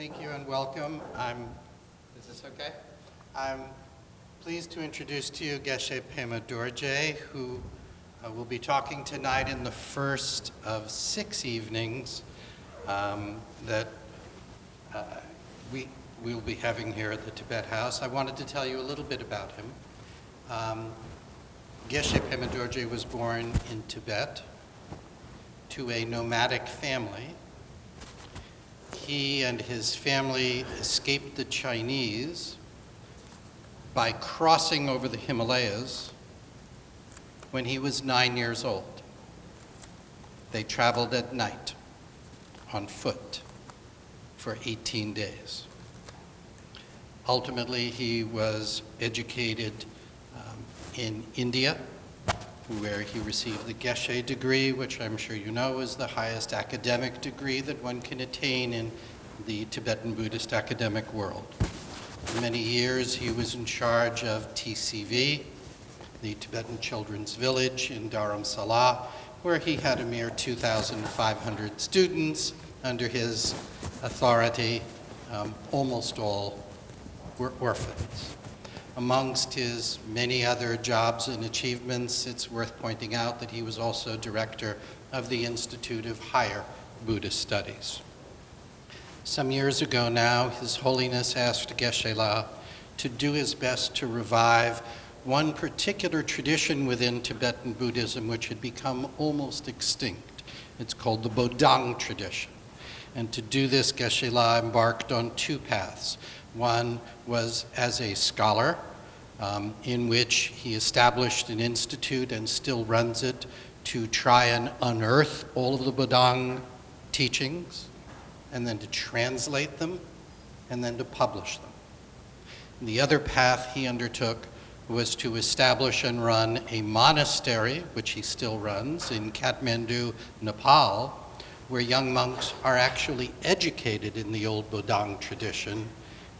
Thank you and welcome. I'm, is this okay? I'm pleased to introduce to you Geshe Pema Dorje, who uh, will be talking tonight in the first of six evenings um, that uh, we will be having here at the Tibet House. I wanted to tell you a little bit about him. Um, Geshe Pema Dorje was born in Tibet to a nomadic family he and his family escaped the Chinese by crossing over the Himalayas when he was nine years old. They traveled at night on foot for 18 days. Ultimately, he was educated um, in India where he received the Geshe degree, which I'm sure you know is the highest academic degree that one can attain in the Tibetan Buddhist academic world. For many years, he was in charge of TCV, the Tibetan Children's Village in Dharamsala, where he had a mere 2,500 students under his authority. Um, almost all were orphans. Amongst his many other jobs and achievements, it's worth pointing out that he was also director of the Institute of Higher Buddhist Studies. Some years ago now, His Holiness asked Geshe-la to do his best to revive one particular tradition within Tibetan Buddhism which had become almost extinct. It's called the Bodong tradition. And to do this, Geshe-la embarked on two paths. One was as a scholar, um, in which he established an institute and still runs it to try and unearth all of the Bodong teachings, and then to translate them, and then to publish them. And the other path he undertook was to establish and run a monastery, which he still runs, in Kathmandu, Nepal, where young monks are actually educated in the old Bodong tradition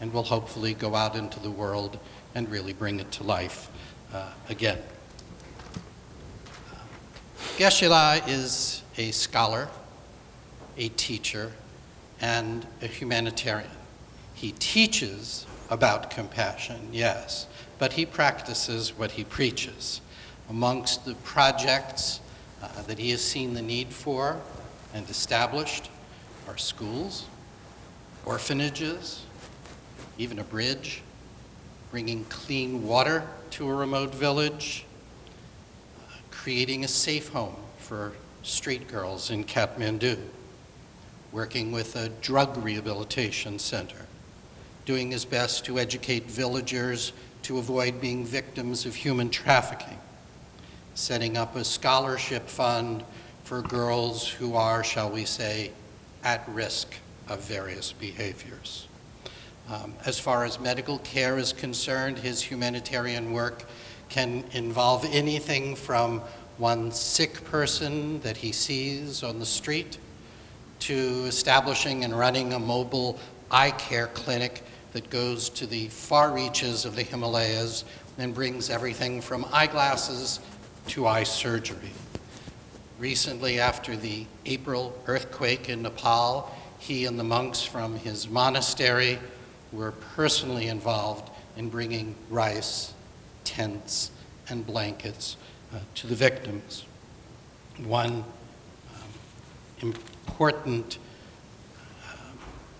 and will hopefully go out into the world and really bring it to life uh, again. Geshe-la is a scholar, a teacher, and a humanitarian. He teaches about compassion, yes, but he practices what he preaches. Amongst the projects uh, that he has seen the need for and established are schools, orphanages, even a bridge, bringing clean water to a remote village, creating a safe home for street girls in Kathmandu, working with a drug rehabilitation center, doing his best to educate villagers to avoid being victims of human trafficking, setting up a scholarship fund for girls who are, shall we say, at risk of various behaviors. Um, as far as medical care is concerned, his humanitarian work can involve anything from one sick person that he sees on the street to establishing and running a mobile eye care clinic that goes to the far reaches of the Himalayas and brings everything from eyeglasses to eye surgery. Recently, after the April earthquake in Nepal, he and the monks from his monastery were personally involved in bringing rice, tents, and blankets uh, to the victims. One um, important uh,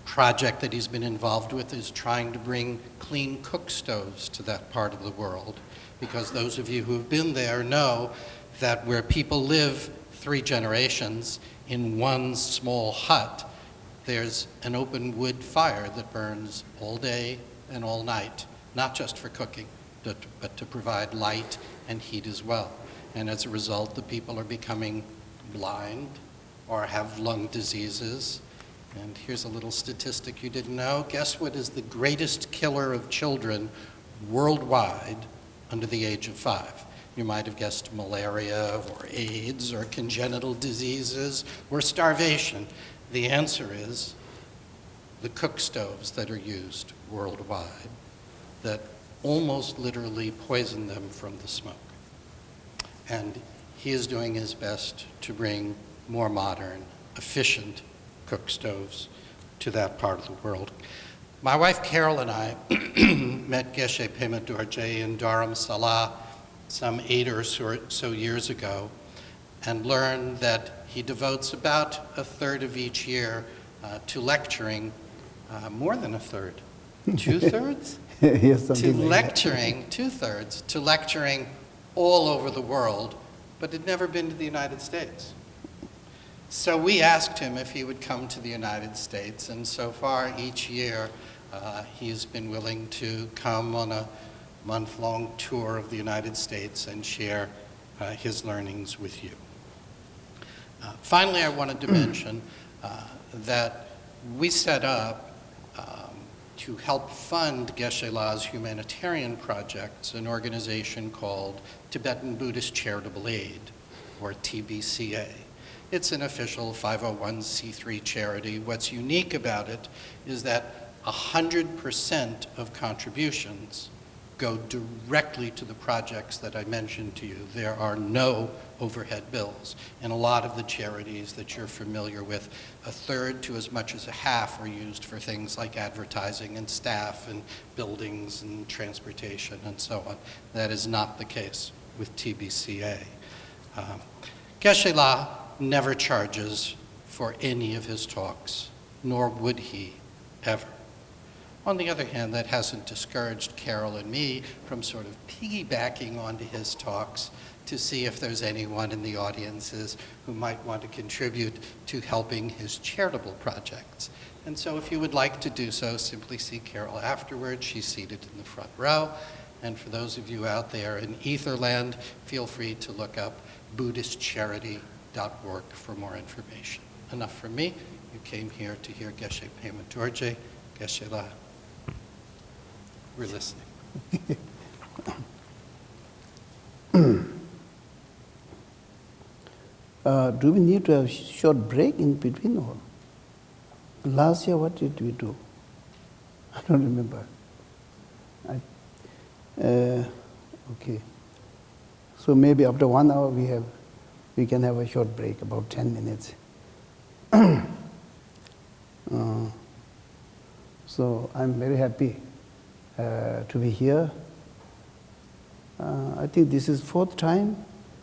project that he's been involved with is trying to bring clean cook stoves to that part of the world because those of you who have been there know that where people live three generations in one small hut, there's an open wood fire that burns all day and all night, not just for cooking, but, to provide light and heat as well. And as a result, the people are becoming blind or have lung diseases. And here's a little statistic you didn't know. Guess what is the greatest killer of children worldwide under the age of five? You might have guessed malaria or AIDS or congenital diseases or starvation. The answer is the cook stoves that are used worldwide that almost literally poison them from the smoke. And he is doing his best to bring more modern, efficient cook stoves to that part of the world. My wife Carol and I met Geshe Pema Dorje in Dharamsala some eight or so years ago and learned that he devotes about a third of each year uh, to lecturing, uh, more than a third, two-thirds? yes, to like lecturing, two-thirds, to lecturing all over the world, but had never been to the United States. So we asked him if he would come to the United States, and so far each year uh, he's been willing to come on a month-long tour of the United States and share uh, his learnings with you. Uh, finally, I wanted to mention uh, that we set up um, to help fund Geshe La's humanitarian projects an organization called Tibetan Buddhist Charitable Aid, or TBCA. It's an official 501c3 charity. What's unique about it is that 100% of contributions go directly to the projects that I mentioned to you. There are no overhead bills. And a lot of the charities that you're familiar with, a third to as much as a half are used for things like advertising and staff and buildings and transportation and so on. That is not the case with TBCA. Um, Geshe La never charges for any of his talks, nor would he ever. On the other hand, that hasn't discouraged Carol and me from sort of piggybacking onto his talks to see if there's anyone in the audiences who might want to contribute to helping his charitable projects. And so if you would like to do so, simply see Carol afterwards. She's seated in the front row. And for those of you out there in Etherland, feel free to look up BuddhistCharity.org for more information. Enough from me. You came here to hear Geshe Pema Dorje, Geshe La. We're listening. Uh, do we need to have a short break in between or? Last year, what did we do? I don't remember. I, uh, okay. So maybe after one hour we have, we can have a short break, about 10 minutes. uh, so I'm very happy uh, to be here. Uh, I think this is fourth time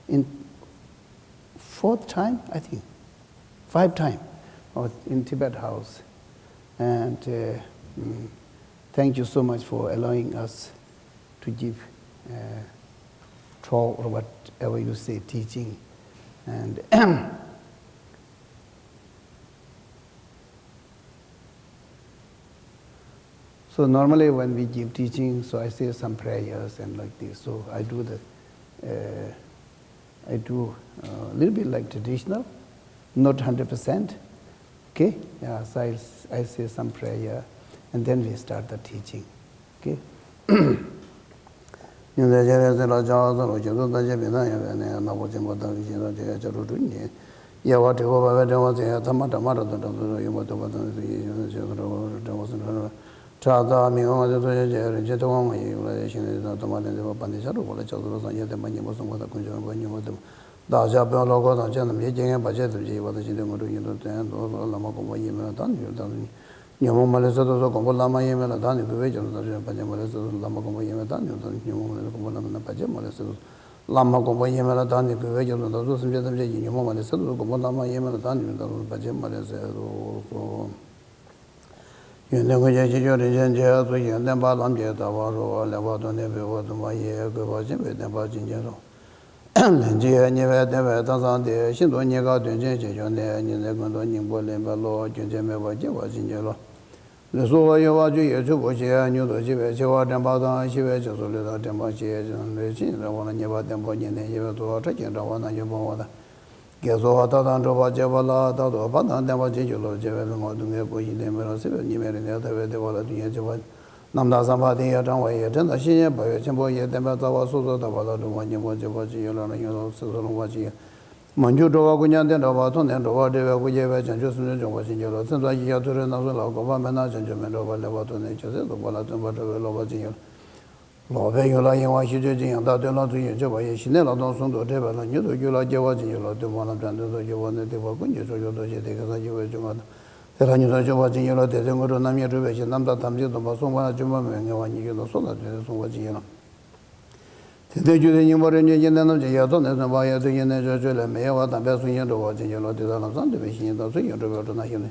in fourth time, I think, five time in Tibet House. And uh, mm, thank you so much for allowing us to give uh, talk or whatever you say, teaching. And So normally when we give teaching, so I say some prayers and like this. So I do the, uh, I do a little bit like traditional, not 100%. Okay? Yeah, so I, I say some prayer and then we start the teaching. Okay? yinza yere zela jaa zalo jizo da jebe na yewe ne nabo jimbo da ki jizo jaya jaro dunye yewa te goba we dewa zeya tamata mara da da zoro yuma toba da ziyo jizo jizo jizo jizo jizo chādā mīgāngā ca tuyā ca yā rā ca tuyā ngā yī yūla yā shīngā yā tamā rā yā pāndī ca rū pā rā ca tu rā sā yā tā mā nyīmā sōng kā tā kuñ ca rā pā nyīmā tā dā ca pā lā kā tā ca nā mī ca ngā pā ca tā ca yī pā tā ca tā ngā rū yī rā tā yā tō sā lā mā kōmbā yī mē rā tā nī yū tā rū nyā mō mā rā sā tō sā kōmbā lā mā yī mē rā tā nī pū pē ca rū tā rā pā ca mā rā sā tō lā mā kōmbā yī mē tā nī yū tā rū nyā mō mā rā kōmbā lā mā rā pā ca mā rā sā tō lā mā kōmbā yī mē rā tā nī pū pē ca rū tā rū sā mā ca tā ca yī nyā mō mā rā sā tō kōmbā lā mā yī mē rā tā nī yū tā rū pā ca mā rā sā tō yunten ku che chi cho rin chen che su yunten pa lam che ta pa ro le pa tu ne pe pa tu ma ye ku pa chin pe ten pa chin chen so len chi he ni pe ten pe tang san de shin tu ni ka tun chen che chon ne ni ne kun tu nying po len pa lo chun chen pe pa chi pa chin che lo le su wa yo wa ju ye chu po che nyu tu chi pe che wa ten pa tang chi pe che su le ta ten pa chi ye chen le chin ra wa na nye pa ten po nyen ten ye pe tu wa cha chen ra wa na yu pa wa ta gyazo hata dan roba jeba la hata roba dan denpa je julo jeba pe ma dunga po yi denpa ra sebe nime rin ya tabe dewa la dunya jeba namda sanpa ten ya changwa ya chanda shin ye pa ya chenpo ye denpa tsawa su su taba la rungwa nyingwa jeba chi yo la na yo su su rungwa chi ya manchu roba kunyan ten roba ton ten roba dewa ku jeba chanchu sun chen chongwa shin julo tsenpa yi ya turi na su la goba mena chanchu men roba lewa ton ten che se roba la tenpa roba loba chi yo la lōpe yōla yōwa shidō jī yāng tā tō lā tō yō chō bā yō shinē lā tō sōng tō tē bā lā nyō tō yōla jiawā jī yōla tō mā lā tān tō tō jiawā nē tē bā kuñ jī sō yō tō shē tē kā sā jiawā chō mā tā tē rā nyō tō jiawā jī yōla tē tē ngō tō nam yā rū bē shī nam tā tam jī tō bā sōng bā chō mā mē ngā wā nyī yō tō sō tā tē tē sōng bā jī yōla tē tē chū tē nyī mō rē nyō jī nē nam jī yā tō nē sōng bā yā tō yī nē chō chō lē mē yā wā tā bē sōng yō tō wā jī yōla tē tā lā sāng tō bē shī yō tō sō yō tō bē tō nā yō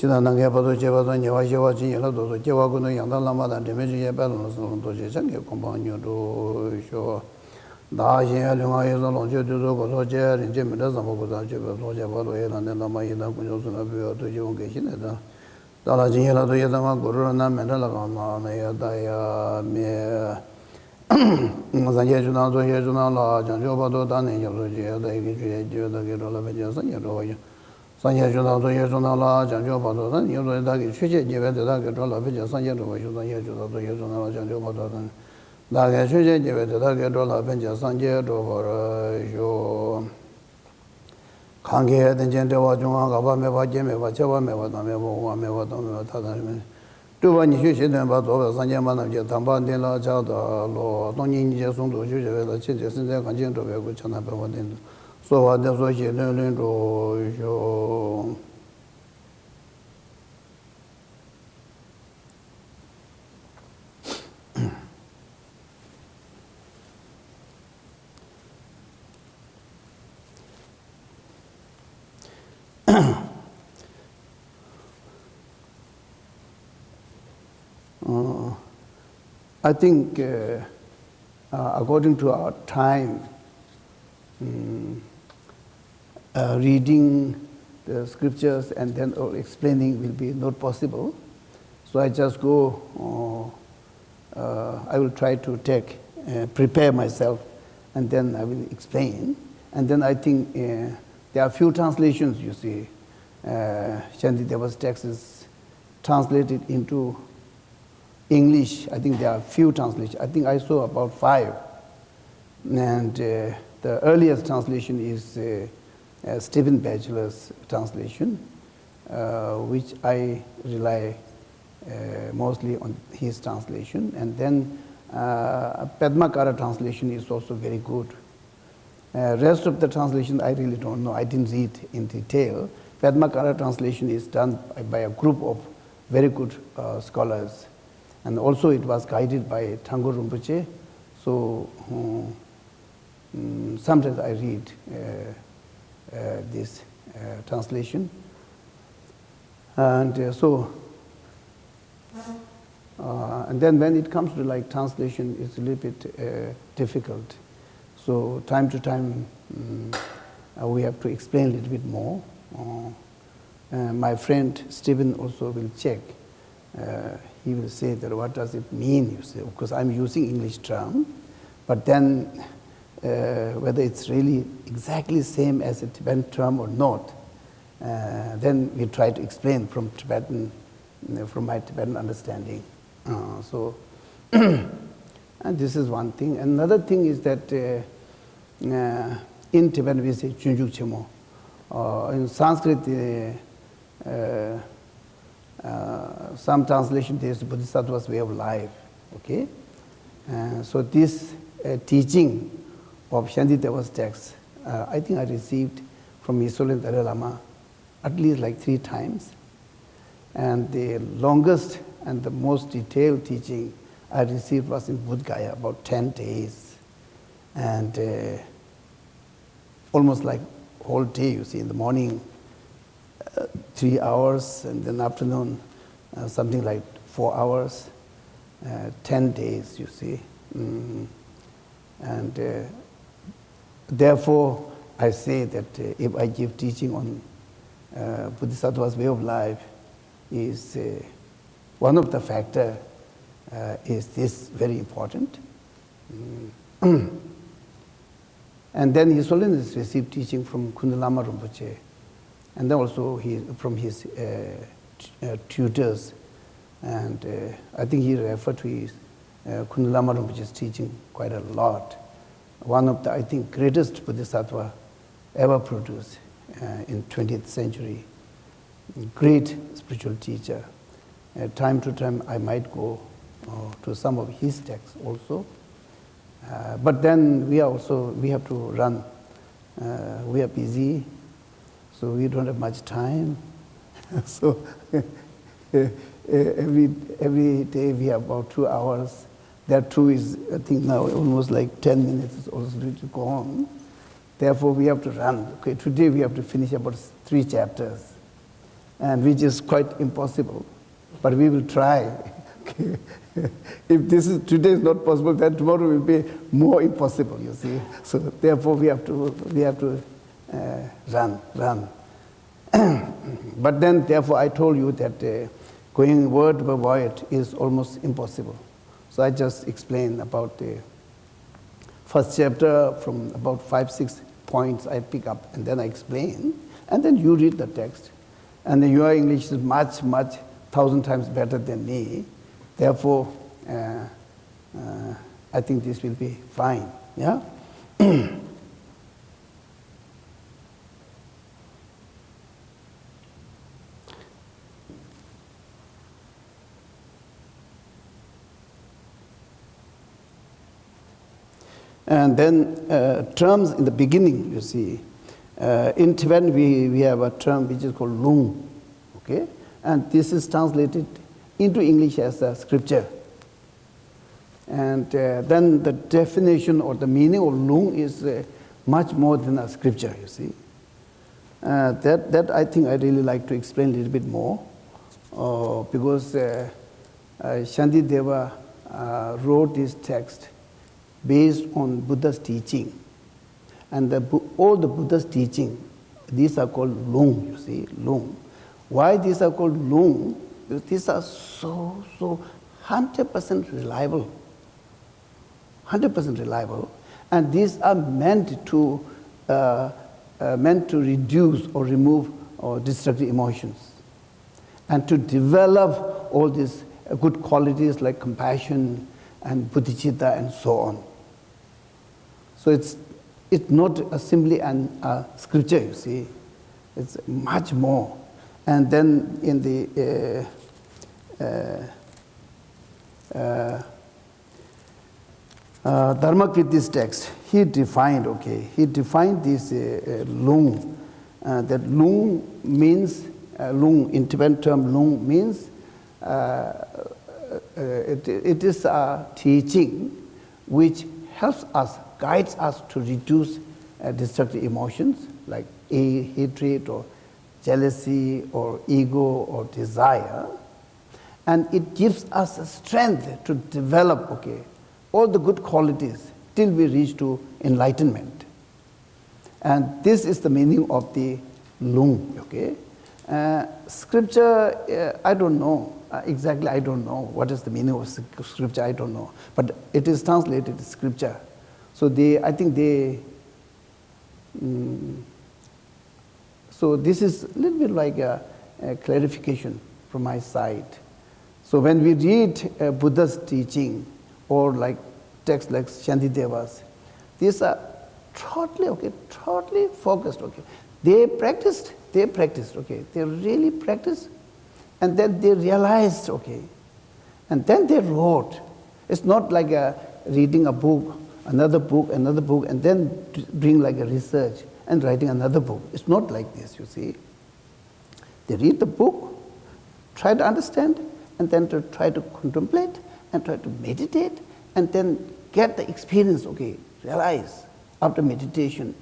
chidang nang kya padu che padu nyewa shewa chi yela dodo chewa kundu yangda lama dan dime chi ye padu nasa long doje changi kumbang nyo do sho. Daa shen ya lunga ye zang long che du zo koso che rin che mida zamba kuza che pa so che padu ye dan den lama ye dan kunyo suna piyo do che wang ke shi ne dan dala chi yela do ye zang guru rana menda laka ma na ya da ya me. Zang ye chu na zo ye chu na la jang cho padu dan ne yab so che ya da ye ki chu ye je da ke do la pe che san ye do wa ye. sanye chu tang tu ye chu tang la jang chu pa tu san, ye tu ta ki chu che jive te ta ki chu la pi che sanye tu pa shu san, ye chu tang tu ye chu tang la jang chu pa tu san, ta ki chu che jive te ta ki chu la pi che sanye tu pa ra shu. Kang ki ten chen te wa chung wa ka pa me pa je me pa che pa me pa tang me pa wa me pa tang me pa ta tang me. Tu pa ni shu shi ten pa tu pa sanye ma nam che tang pa ten la cha ta lo, tong ni ni che sung tu shu che we ta che che sen te kan chen tu pe ku chan na pe wa ten tu. Sō shē tēn lēn tō shū Uh, I think uh, uh, according to our time, um, uh, reading the scriptures and then explaining will be not possible. So I just go, uh, uh, I will try to take, uh, prepare myself and then I will explain. And then I think uh, there are few translations, you see. Uh, Shantideva's text is translated into English, I think there are few translations. I think I saw about five. And uh, the earliest translation is uh, Stephen Batchelor's translation, uh, which I rely uh, mostly on his translation. And then uh, Padmakara translation is also very good. Uh, rest of the translation I really don't know. I didn't read in detail. Padmakara translation is done by, by a group of very good uh, scholars. And also it was guided by Thangur Rinpoche. So um, sometimes I read uh, uh, this uh, translation. And uh, so, uh, and then when it comes to like translation, it's a little bit uh, difficult. So time to time, um, we have to explain a little bit more. my friend Stephen also will check he will say that what does it mean, you say, because I'm using English term, but then uh, whether it's really exactly same as a Tibetan term or not, uh, then we try to explain from Tibetan, you know, from my Tibetan understanding. Uh, so, and this is one thing. Another thing is that uh, uh, in Tibetan we say Chunjuk Chemo. Uh, in Sanskrit, some translation there is Bodhisattva's way of life. Okay, so this teaching of Shantideva's text, uh, I think I received from Yisolen Dalai Lama at least like three times, and the longest and the most detailed teaching I received was in Bodh Gaya, about ten days, and uh, almost like whole day. You see, in the morning three hours, and then afternoon uh, something like four hours, uh, 10 days, you see. Mm. And uh, Therefore, I say that uh, if I give teaching on uh, Bodhisattva's way of life is uh, one of the factor uh, is this very important. Mm. and then His Holiness received teaching from Kundalama Rinpoche and then also he, from his uh, uh, tutors and uh, I think he referred to his uh, Kundalama Rinpoche's teaching quite a lot. One of the, I think, greatest Bodhisattva ever produced uh, in 20th century. Great spiritual teacher. Uh, time to time, I might go uh, to some of his texts also. Uh, but then we are also, we have to run. Uh, we are busy so we don't have much time. so every, every day we have about two hours. That two is, I think now almost like 10 minutes is also to go on. Therefore, we have to run. Okay, today we have to finish about three chapters, and which is quite impossible. But we will try. If this is today is not possible, then tomorrow will be more impossible. You see. So therefore, we have to we have to uh, run, run. but then, therefore, I told you that uh, going word by word is almost impossible. So I just explained about the first chapter from about five, six points I pick up, and then I explain, and then you read the text. And your English is much, much, thousand times better than me. Therefore, uh, uh, I think this will be fine. Yeah? And then uh, terms in the beginning, you see. Uh, in Tibetan, we, we have a term which is called lung, okay? And this is translated into English as a scripture. And uh, then the definition or the meaning of lung is uh, much more than a scripture, you see. Uh, that, that I think I really like to explain a little bit more uh, because Shantideva wrote this text based on Buddha's teaching. And the, all the Buddha's teaching, these are called lung, you see, lung. Why these are called lung? Because these are so, so 100% reliable. 100% reliable. And these are meant to, uh, uh, meant to reduce or remove or destructive emotions. And to develop all these good qualities like compassion and bodhicitta and so on. So it's, it's not simply an uh, scripture, you see. It's much more. And then in the uh, uh, uh, uh text, he defined, okay, he defined this uh, uh lung. Uh, that lung means, uh, lung, in Tibetan term, lung means it, it is a teaching which helps us guides us to reduce uh, destructive emotions like a hatred or jealousy or ego or desire. And it gives us strength to develop, okay, all the good qualities till we reach to enlightenment. And this is the meaning of the lung, okay. Uh, scripture, uh, I don't know. Uh, exactly, I don't know what is the meaning of scripture, I don't know. But it is translated scripture. So they, I think they, um, so this is a little bit like a, a, clarification from my side. So when we read uh, Buddha's teaching or like texts like Shantideva's, these are totally, okay, totally focused, okay. They practiced, they practiced, okay. They really practiced and then they realized, okay. And then they wrote. It's not like a, reading a book another book, another book, and then bring like a research and writing another book. It's not like this, you see. They read the book, try to understand, and then to try to contemplate and try to meditate, and then get the experience, okay, realize after meditation.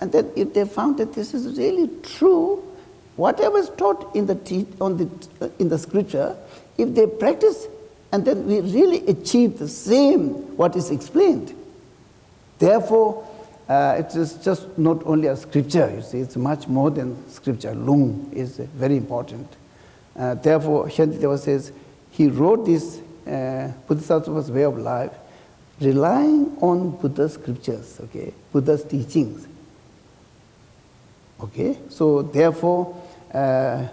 And then if they found that this is really true, whatever is taught in the, on the, uh, in the scripture, if they practice and then we really achieve the same what is explained, Therefore, uh, it is just not only a scripture, you see, it's much more than scripture. Lung is very important. Uh, therefore, Shantideva says he wrote this uh, Bodhisattva's way of life relying on Buddha's scriptures, okay, Buddha's teachings. Okay, so therefore, uh, uh,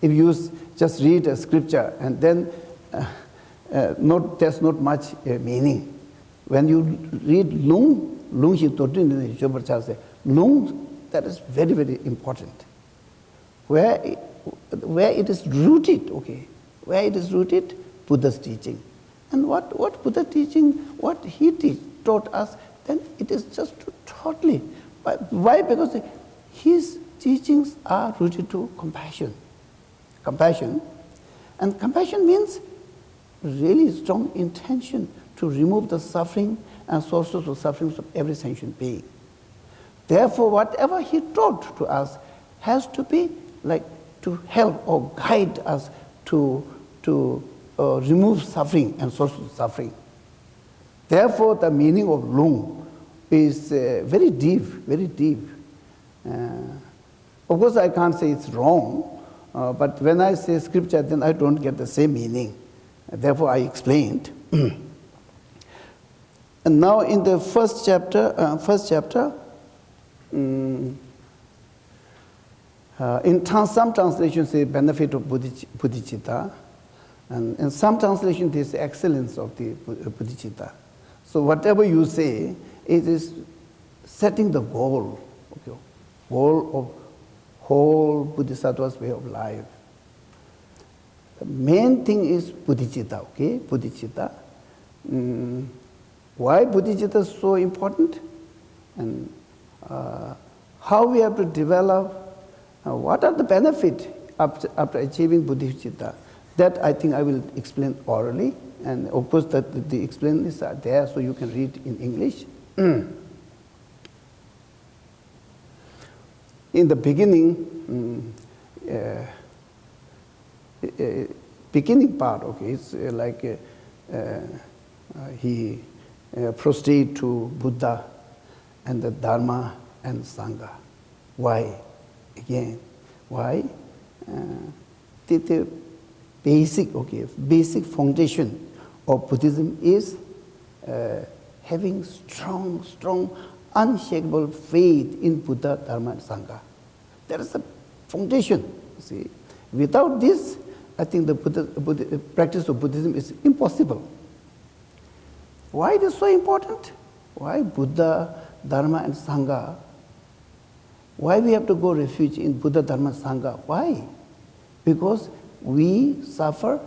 if you just read a scripture and then uh, uh, not, there's not much meaning. When you read Lung, Lung Shi Totin in Shobar say, Lung, that is very, very important. Where, where it is rooted, okay, where it is rooted, Buddha's teaching. And what, what Buddha teaching, what he teach, taught us, then it is just totally. Why? Because his teachings are rooted to compassion. compassion. And compassion means really strong intention to remove the suffering and sources of sufferings of every sentient being. Therefore, whatever he taught to us has to be like to help or guide us to, to uh, remove suffering and sources of suffering. Therefore, the meaning of lung is uh, very deep, very deep. Uh, of course, I can't say it's wrong, uh, but when I say scripture, then I don't get the same meaning. Therefore, I explained. and now in the first chapter uh, first chapter um, uh, in trans some translations say benefit of buddhi buddhicitta. And in some translations this excellence of the uh, buddhicitta. So whatever you say it is setting the goal okay goal of whole bodhisattva's way of life. The main thing is buddhicitta okay buddhicitta. Um, why bodhicitta is so important? And uh, how we have to develop, uh, what are the benefits after, after achieving bodhicitta? That I think I will explain orally, and of course that the, explanations are there, so you can read in English. in the beginning, um, uh, beginning part, okay, it's uh, like uh, he uh, prostrate to Buddha and the Dharma and Sangha. Why? Again, why? the, the basic, okay, basic foundation of Buddhism is having strong, strong, unshakable faith in Buddha, Dharma, and Sangha. That is the foundation. See, without this, I think the Buddha, Buddha, practice of Buddhism is impossible. Why it is so important? Why Buddha, Dharma, and Sangha? Why we have to go refuge in Buddha, Dharma, Sangha? Why? Because we suffer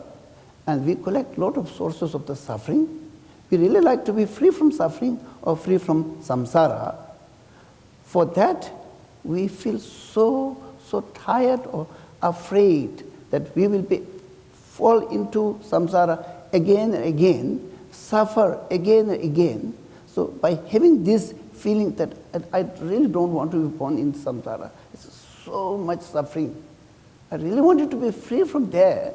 and we collect lot of sources of the suffering we really like to be free from suffering or free from samsara. For that, we feel so, so tired or afraid that we will be, fall into samsara again and again, suffer again and again. So by having this feeling that I really don't want to be born in samsara, it's so much suffering. I really wanted to be free from there.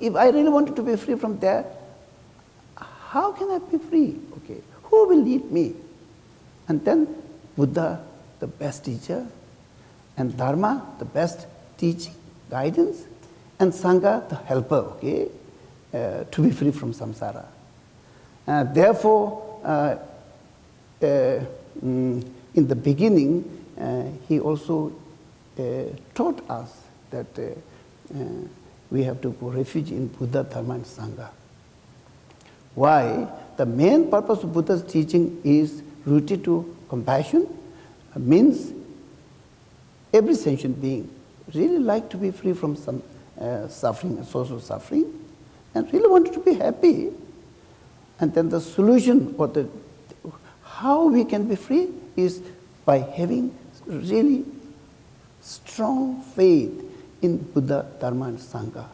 If I really wanted to be free from there, how can I be free? Okay, who will lead me? And then Buddha, the best teacher, and Dharma, the best teaching, guidance, and Sangha, the helper, okay, uh, to be free from samsara. Uh, therefore, uh, uh mm, in the beginning, he also taught us that we have to go refuge in Buddha, Dharma, and Sangha. Why? The main purpose of Buddha's teaching is rooted to compassion, means every sentient being really like to be free from some uh, suffering, of suffering, and really wanted to be happy. And then the solution or the how we can be free is by having really strong faith in Buddha, Dharma, and Sangha.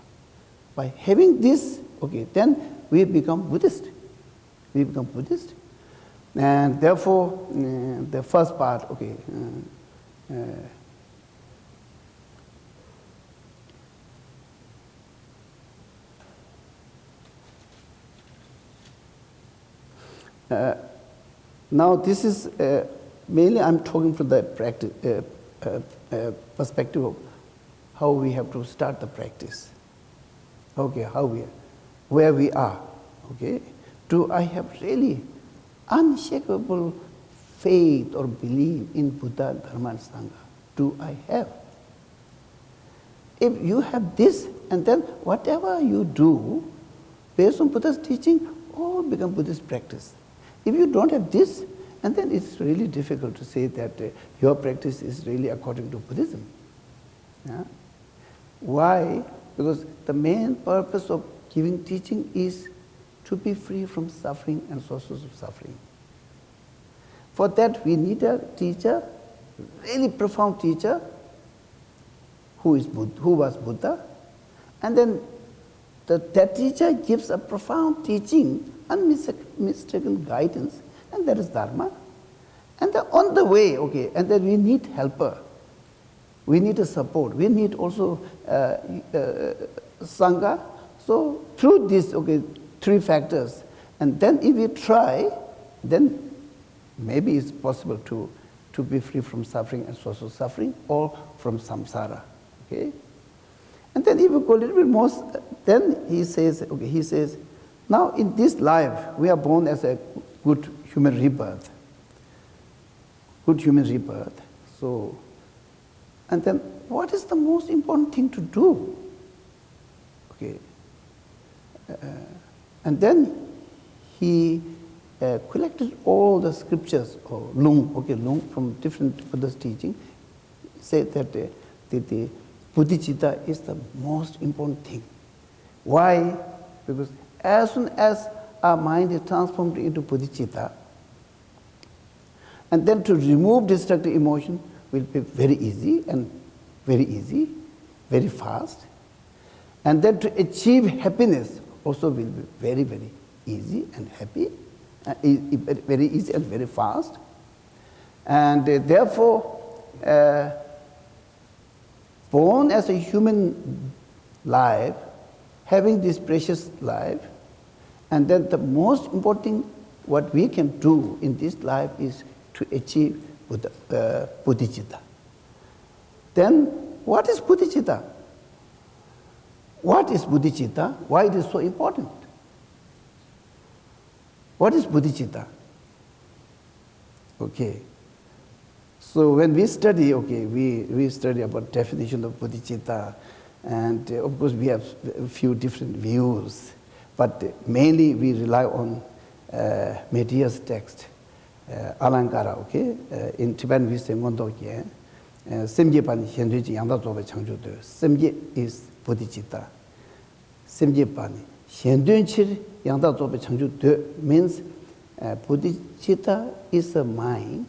By having this, okay, then we become Buddhist. We become Buddhist. And therefore, uh, the first part, okay, uh, uh, uh now this is uh, mainly I'm talking from the practice, uh, perspective of how we have to start the practice. Okay, how we where we are. Okay? Do I have really unshakable faith or belief in Buddha, Dharma, and Sangha? Do I have? If you have this, and then whatever you do based on Buddha's teaching, all become Buddhist practice. If you don't have this, and then it's really difficult to say that uh, your practice is really according to Buddhism. Yeah? Why? Because the main purpose of giving teaching is to be free from suffering and sources of suffering. For that, we need a teacher, really profound teacher, who, is Buddha, who was Buddha, And then the, that teacher gives a profound teaching, unmistaken guidance, and that is Dharma. And on the way, okay, and then we need helper. We need a support. We need also uh, uh, Sangha. So through these okay, three factors, and then if we try, then maybe it's possible to, to be free from suffering and social suffering or from samsara. Okay? And then if we go a little bit more, then he says, okay, he says, now in this life, we are born as a good human rebirth. Good human rebirth. So, and then what is the most important thing to do? Okay. Uh, and then he uh, collected all the scriptures, or Lung, okay, Lung from different Buddha's teaching, said that uh, the, the bodhicitta is the most important thing. Why? Because as soon as our mind is transformed into bodhicitta, and then to remove destructive emotion will be very easy and very easy, very fast. And then to achieve happiness also will be very, very easy and happy, uh, very easy and very fast. And uh, therefore, uh, born as a human life, having this precious life, and then the most important thing what we can do in this life is to achieve Buddha, uh, bodhicitta. Then, what is bodhicitta? What is bodhicitta? Why it is so important? What is bodhicitta? Okay. So when we study, okay, we, we study about definition of bodhicitta, and uh, of course we have a few different views, but mainly we rely on uh, Medea's text uh, alankara okay? Uh, in tibetan we say ngondo ye uh, semje pan hendu ji yangda zo changju de semje is bodhicitta. Semje pan hendu chi yangda zo changju de means uh, bodhicitta is a mind.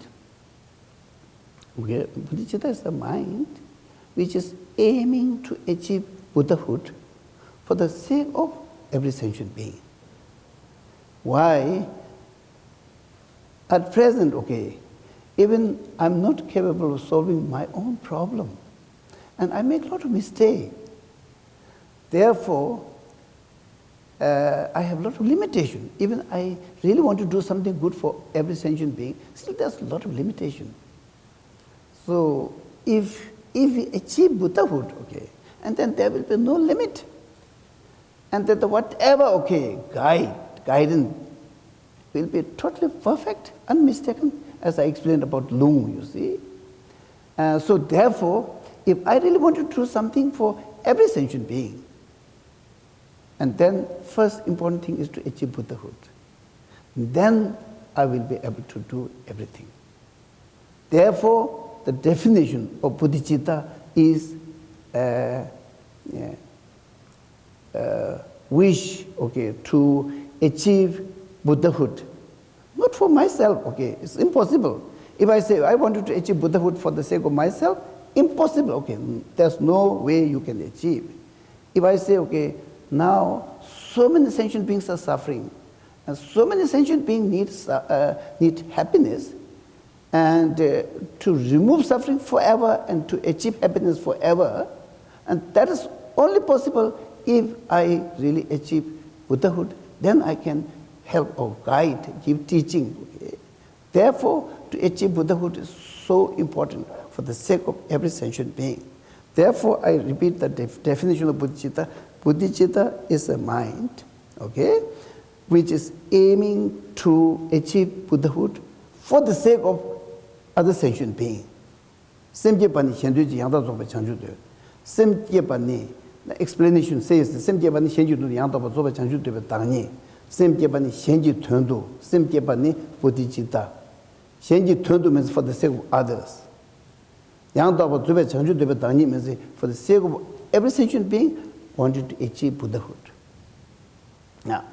Okay? Bodhicitta is a mind which is aiming to achieve buddhahood for the sake of every sentient being. Why? At present, okay, even I'm not capable of solving my own problem. And I make a lot of mistakes. Therefore, uh, I have a lot of limitation. Even I really want to do something good for every sentient being, still there's a lot of limitation. So if, if we achieve Buddhahood, okay, and then there will be no limit. And that the whatever, okay, guide, guidance will be totally perfect, unmistaken, as I explained about Lung, you see. Uh, so therefore, if I really want to do something for every sentient being, and then first important thing is to achieve Buddhahood. Then I will be able to do everything. Therefore, the definition of bodhicitta is uh, yeah, uh, wish okay, to achieve Buddhahood. Not for myself, okay, it's impossible. If I say I wanted to achieve Buddhahood for the sake of myself, impossible, okay, there's no way you can achieve. If I say, okay, now so many sentient beings are suffering, and so many sentient beings need, uh, need happiness, and uh, to remove suffering forever and to achieve happiness forever, and that is only possible if I really achieve Buddhahood, then I can help or guide, give teaching. Okay? Therefore, to achieve Buddhahood is so important for the sake of every sentient being. Therefore, I repeat the def definition of bodhicitta. Bodhicitta is a mind, okay, which is aiming to achieve Buddhahood for the sake of other sentient being. Semje pani chendu ji yangda zogba changju do. Semje pani the explanation says the same jeba ni shenji zoba changju de dang ni same jeba ni shenji thön du same jeba ni bodhi shenji thön means for the sake of others. Yang ba zoba changju de dang means for the sake of every sentient being wanted to achieve buddhahood. Now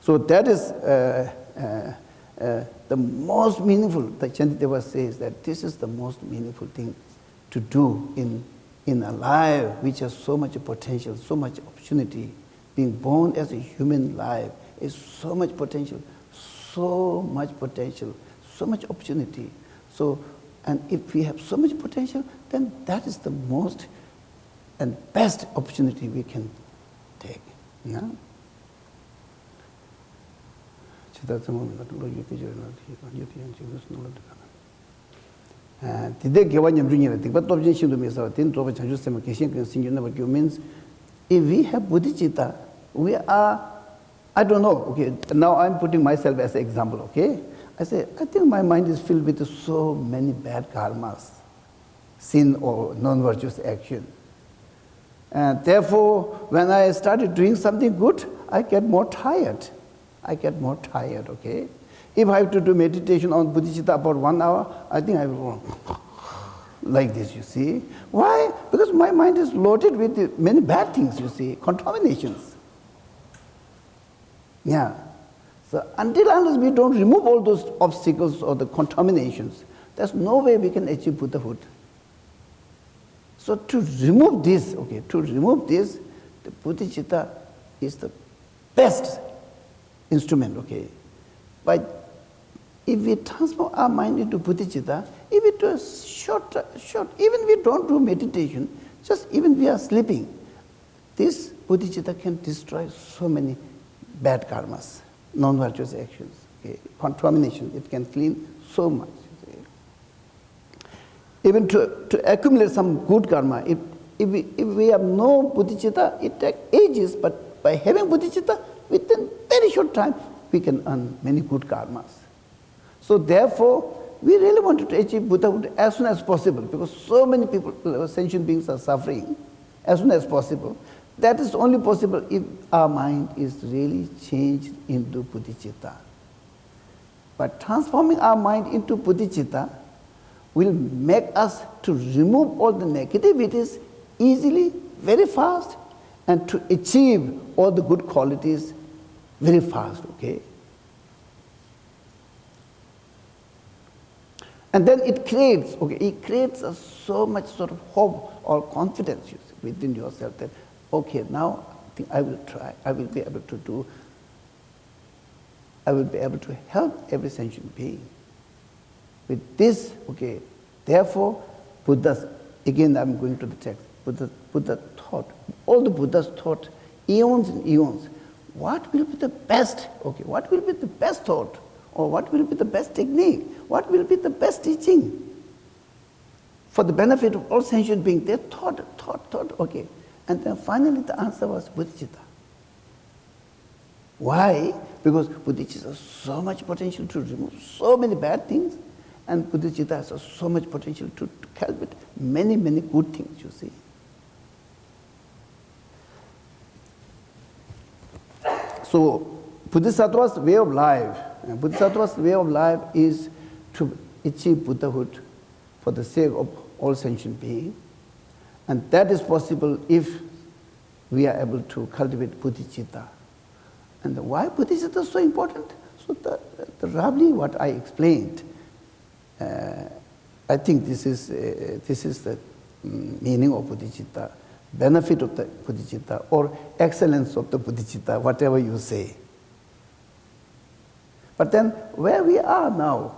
so that is uh, uh, uh, the most meaningful the chanti says that this is the most meaningful thing to do in in a life which has so much potential, so much opportunity. Being born as a human life is so much potential, so much potential, so much opportunity. So, and if we have so much potential, then that is the most and best opportunity we can take. Yeah? 디데 개와 냠주니라 디바 톱진 신도 ten 틴 chanchu sema 세마 계신 그 naba 버큐 means if we have bodhicitta, we are i don't know okay now i'm putting myself as an example okay? I say i think my mind is filled with so many bad karmas sin or non virtuous action. And therefore when i started doing something good i get more tired. I get more tired okay? If I have to do meditation on bodhicitta about one hour, I think I will like this, you see. Why? Because my mind is loaded with many bad things, you see, contaminations. Yeah. So until unless we don't remove all those obstacles or the contaminations, there's no way we can achieve Buddhahood. So to remove this, okay, to remove this, the bodhicitta is the best instrument, okay. But if we transform our mind into bodhicitta, if we a short, short, even we don't do meditation, just even we are sleeping, this bodhicitta can destroy so many bad karmas non-virtuous actions. Okay. Contamination, it can clean so much. Okay. Even to, to accumulate some good karma, if, if, we, if we have no bodhicitta, it takes ages, but by having bodhicitta, within very short time, we can earn many good karmas. So therefore, we really wanted to achieve Buddhahood as soon as possible because so many people, sentient beings are suffering as soon as possible. That is only possible if our mind is really changed into bodhicitta. But transforming our mind into bodhicitta will make us to remove all the negativities easily, very fast, and to achieve all the good qualities very fast, okay? And then it creates, okay, it creates a so much sort of hope or confidence within yourself that okay, now I think I will try, I will be able to do, I will be able to help every sentient being. With this, okay, therefore, Buddha's, again I'm going to the text, Buddha, Buddha thought, all the Buddhas thought, eons and eons, what will be the best, okay, what will be the best thought, or what will be the best technique, what will be the best teaching for the benefit of all sentient beings. They thought, thought, thought, okay, and then finally the answer was bodhicitta. Why? Because bodhicitta has so much potential to remove so many bad things, and bodhicitta has so much potential to, to cultivate many, many good things, you see. So, Bodhisattva's way of life, Bodhisattva's way of life is to achieve Buddhahood for the sake of all sentient beings. And that is possible if we are able to cultivate bodhicitta. And why bodhicitta is so important? So the, the roughly what I explained, uh, I think this is, uh, this is the mm, meaning of bodhicitta, benefit of the bodhicitta, or excellence of the bodhicitta, whatever you say. But then where we are now,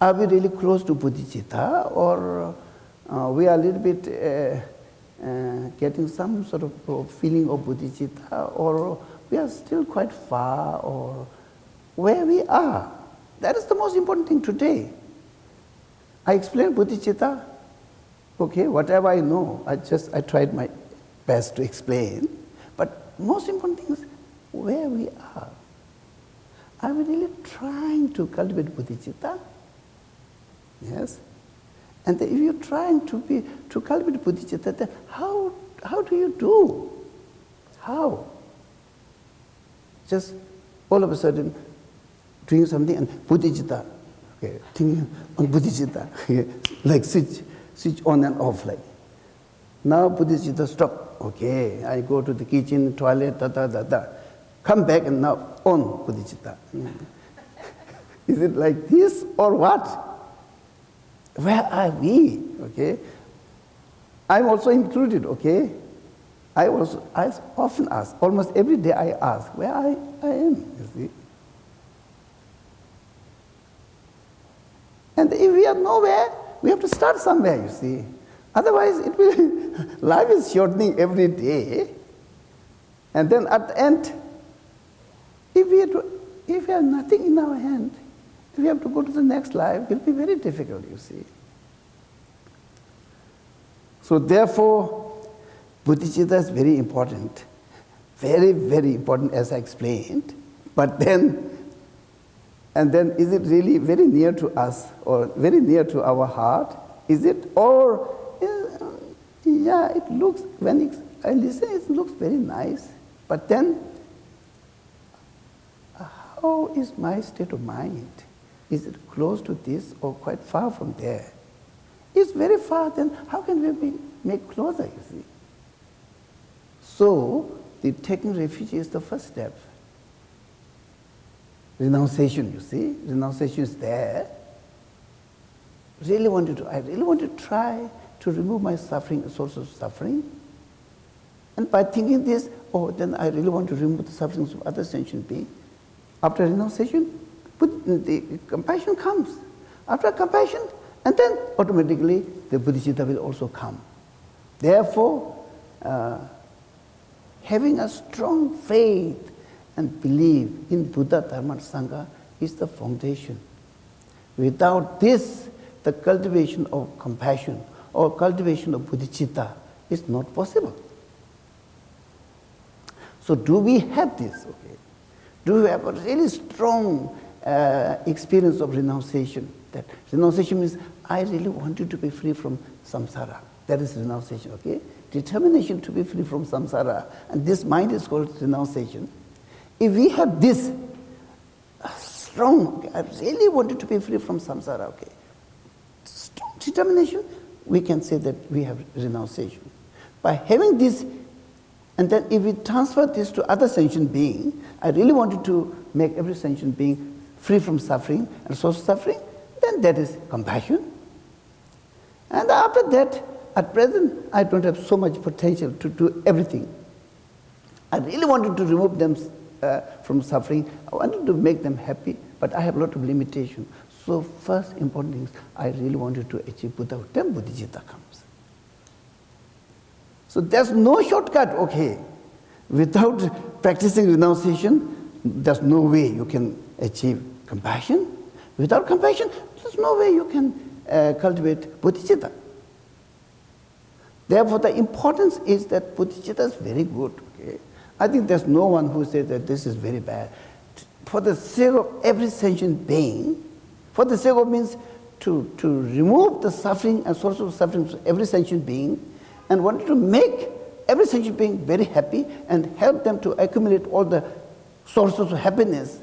are we really close to bodhicitta or uh, we are a little bit uh, uh, getting some sort of feeling of bodhicitta, or we are still quite far, or where we are. That is the most important thing today. I explained bodhicitta, okay, whatever I know, I just I tried my best to explain. But most important thing is where we are. Are we really trying to cultivate bodhicitta? Yes. And if you're trying to be to cultivate bodhicitta, then how how do you do? How? Just all of a sudden doing something and bodhicitta, okay, thinking on bodhicitta, like switch switch on and off like. Now bodhicitta stop. Okay, I go to the kitchen, toilet, da da da da. Come back and now on bodhicitta. Is it like this or what? Where are we? Okay? I'm also included, okay? I also I often ask, almost every day I ask where I, I am, you see. And if we are nowhere, we have to start somewhere, you see. Otherwise, it will, life is shortening every day. And then at the end, if we, to, if we have nothing in our hand, if we have to go to the next life, it will be very difficult, you see. So therefore, bodhicitta is very important. Very, very important as I explained. But then, and then is it really very near to us or very near to our heart? Is it? Or, yeah, it looks, when I listen, it looks very nice. But then, how is my state of mind? Is it close to this or quite far from there? It's very far, then how can we be made closer, you see? So, the taking refuge is the first step. Renunciation, you see, renunciation is there. Really wanted to, do I really want to try to remove my suffering, source of suffering. And by thinking this, oh, then I really want to remove the sufferings of other sentient beings. After renunciation, but the compassion comes. After compassion, and then automatically the bodhicitta will also come. Therefore, uh, having a strong faith and believe in Buddha, Dharma, Sangha is the foundation. Without this, the cultivation of compassion or cultivation of bodhicitta is not possible. So, do we have this? Okay. Do we have a really strong uh, experience of renunciation? That renunciation means I really want you to be free from samsara. That is renunciation, okay? Determination to be free from samsara. And this mind is called renunciation. If we have this uh, strong, I really wanted to be free from samsara, okay? Strong determination, we can say that we have renunciation. By having this, and then if we transfer this to other sentient being, I really wanted to make every sentient being free from suffering and source of suffering, then that is compassion. And after that, at present, I don't have so much potential to do everything. I really wanted to remove them uh, from suffering. I wanted to make them happy, but I have a lot of limitation. So first important thing is I really wanted to achieve Buddha. Then Bodhicitta comes. So there's no shortcut, okay. Without practicing renunciation, there's no way you can achieve compassion. Without compassion, there's no way you can uh, cultivate bodhicitta. Therefore, the importance is that bodhicitta is very good. I think there's no one who says that this is very bad. For the sake of every sentient being, for the sake of means to, to remove the suffering and source of suffering from every sentient being, and wanted to make every sentient being very happy and help them to accumulate all the sources of happiness.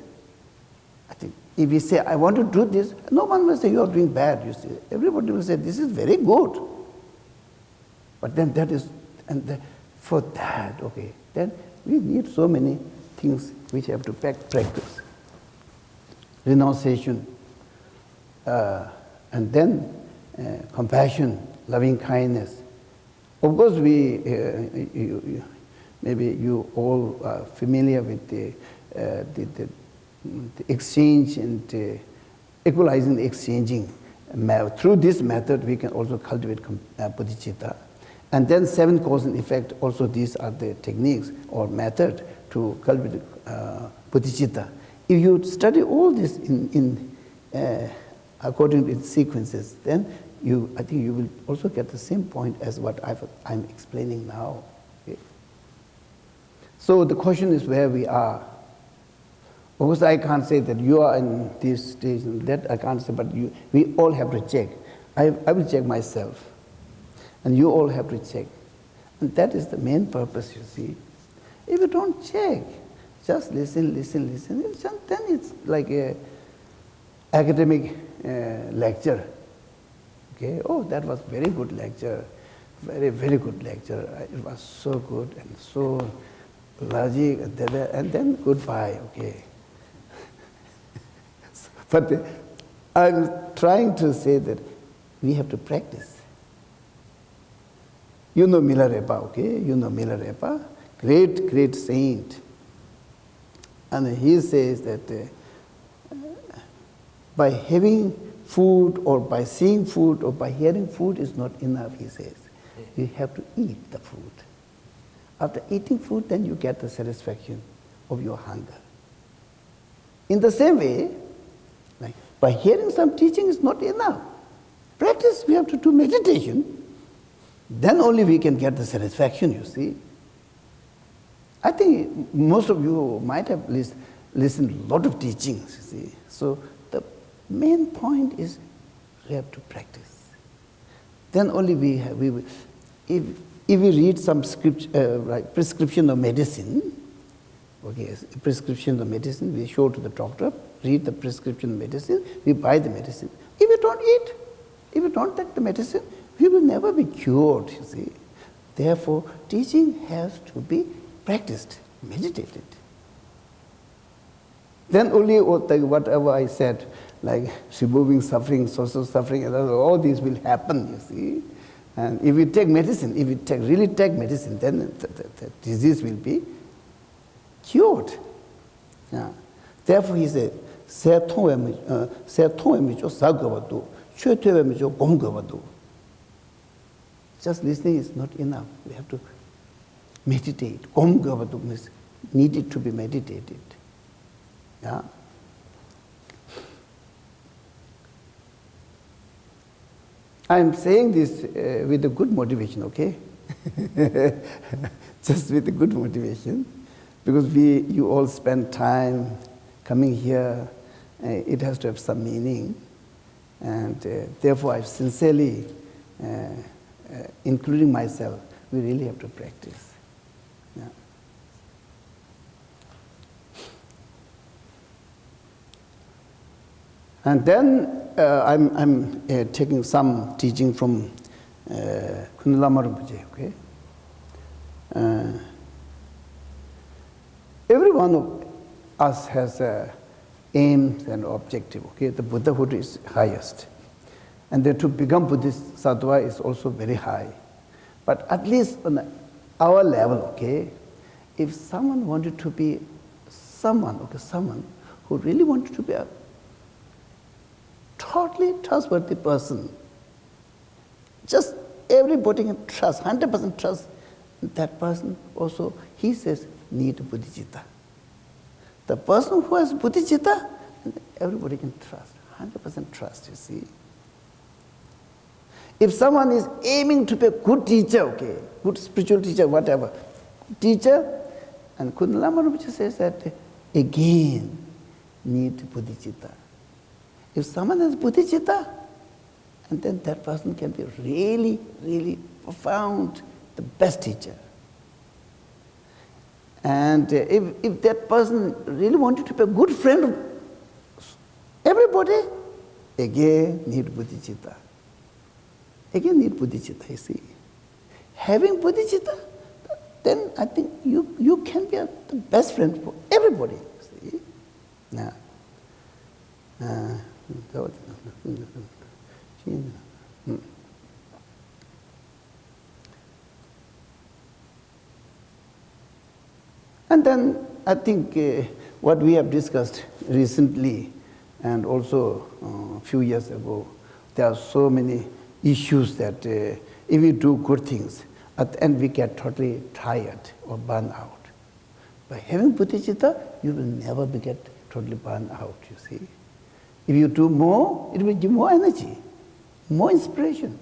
I think if we say, I want to do this, no one will say, you are doing bad, you see. Everybody will say, this is very good. But then that is, and the, for that, okay, then we need so many things which have to practice. Renunciation, uh, and then uh, compassion, loving kindness. Of course, we, uh, you, you, maybe you all are familiar with the, uh, the, the the exchange and equalizing the exchanging. Through this method, we can also cultivate uh, bodhicitta. And then seven cause and effect, also these are the techniques or method to cultivate uh, bodhicitta. If you study all this in, in uh, according to its sequences, then you, I think you will also get the same point as what i am explaining now. Okay? So the question is where we are. Of course, I can't say that you are in this stage and that I can't say, but you, we all have to check. I, I will check myself, and you all have to check. And that is the main purpose, you see. If you don't check, just listen, listen, listen, then it's like a academic uh, lecture. Okay, oh, that was very good lecture, very, very good lecture. It was so good and so logic, and then goodbye, okay. But I'm trying to say that we have to practice. You know Milarepa, okay? You know Milarepa, great, great saint. And he says that uh, by having food or by seeing food or by hearing food is not enough, he says. You have to eat the food. After eating food, then you get the satisfaction of your hunger. In the same way, like by hearing some teaching is not enough. Practice, we have to do meditation. Then only we can get the satisfaction, you see. I think most of you might have listened a lot of teachings, you see. So the main point is we have to practice. Then only we have, we will, if, if we read some script, uh, like prescription of medicine, okay, prescription of medicine, we show to the doctor, read the prescription medicine, we buy the medicine. If you don't eat, if you don't take the medicine, we will never be cured, you see. Therefore, teaching has to be practiced, meditated. Then only whatever I said, like removing suffering, social suffering, all these will happen, you see. And if we take medicine, if we take, really take medicine, then the, the, the disease will be cured. Yeah. Therefore, he said, "Say thong we mi, uh, say thong jo sa go do, chue jo gong do." Just listening is not enough. We have to meditate. Om Gavadum is needed to be meditated. Yeah? I am saying this uh, with a good motivation, okay? Just with a good motivation. Because we, you all spend time coming here. Uh, it has to have some meaning. And uh, therefore, I sincerely uh, including myself, we really have to practice. Yeah. And then uh, I'm, I'm uh, taking some teaching from uh, Rinpoche, okay? Uh, every one of us has a aim and objective. Okay, the Buddhahood is highest. And then to become bodhisattva is also very high. But at least on our level, okay, if someone wanted to be someone, okay, someone who really wanted to be a totally trustworthy person, just everybody can trust, 100% trust that person also, he says, need bodhicitta. The person who has bodhicitta, everybody can trust, 100% trust, you see. If someone is aiming to be a good teacher, okay, good spiritual teacher, whatever, teacher, and Khunu Lama Rinpoche says that again need bodhicitta. If someone has bodhicitta, and then that person can be really, really profound, the best teacher. And uh, if, if that person really wanted to be a good friend of everybody, again need bodhicitta. Again need bodhicitta, you see. Having bodhicitta, then I think you, you can be a, the best friend for everybody, you see. Now, uh, And then I think uh, what we have discussed recently and also uh, a few years ago, there are so many issues that uh, if we do good things, at the end we get totally tired or burn out. By having bodhicitta, you will never be get totally burn out, you see. If you do more, it will give more energy, more inspiration.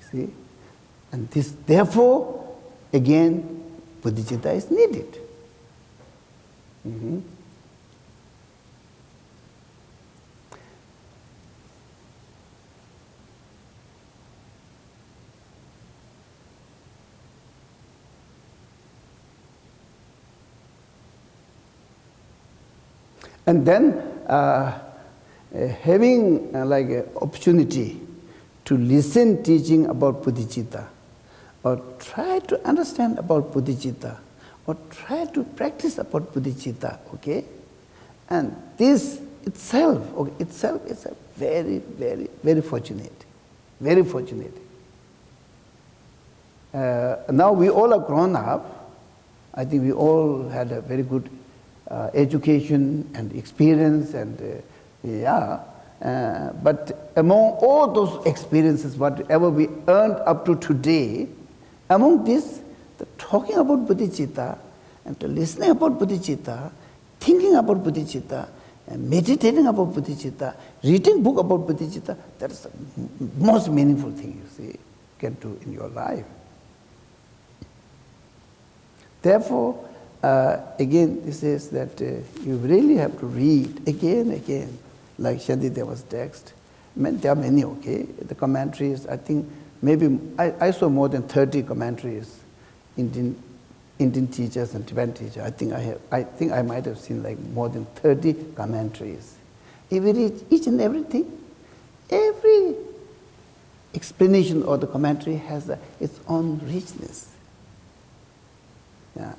You see? And this, therefore, again, bodhicitta is needed. Mm -hmm. And then uh, uh, having uh, like opportunity to listen teaching about bodhicitta or try to understand about bodhicitta or try to practice about bodhicitta, okay? And this itself, okay, itself is a very, very, very fortunate, very fortunate. uh, now we all are grown up. I think we all had a very good education and experience, and uh, yeah. Uh, but among all those experiences, whatever we earned up to today, among this, the talking about bodhicitta and the listening about bodhicitta, thinking about bodhicitta, meditating about bodhicitta, reading book about bodhicitta, that's the most meaningful thing you see can do in your life. Therefore, uh, again, this says that uh, you really have to read again, again, like Shantideva's text. There are many, okay? The commentaries, I think maybe I, I saw more than 30 commentaries, Indian, Indian teachers and Tibetan teachers. I think I, have, I think I might have seen like more than 30 commentaries. Read each and everything, every explanation or the commentary has a, its own richness. Yeah.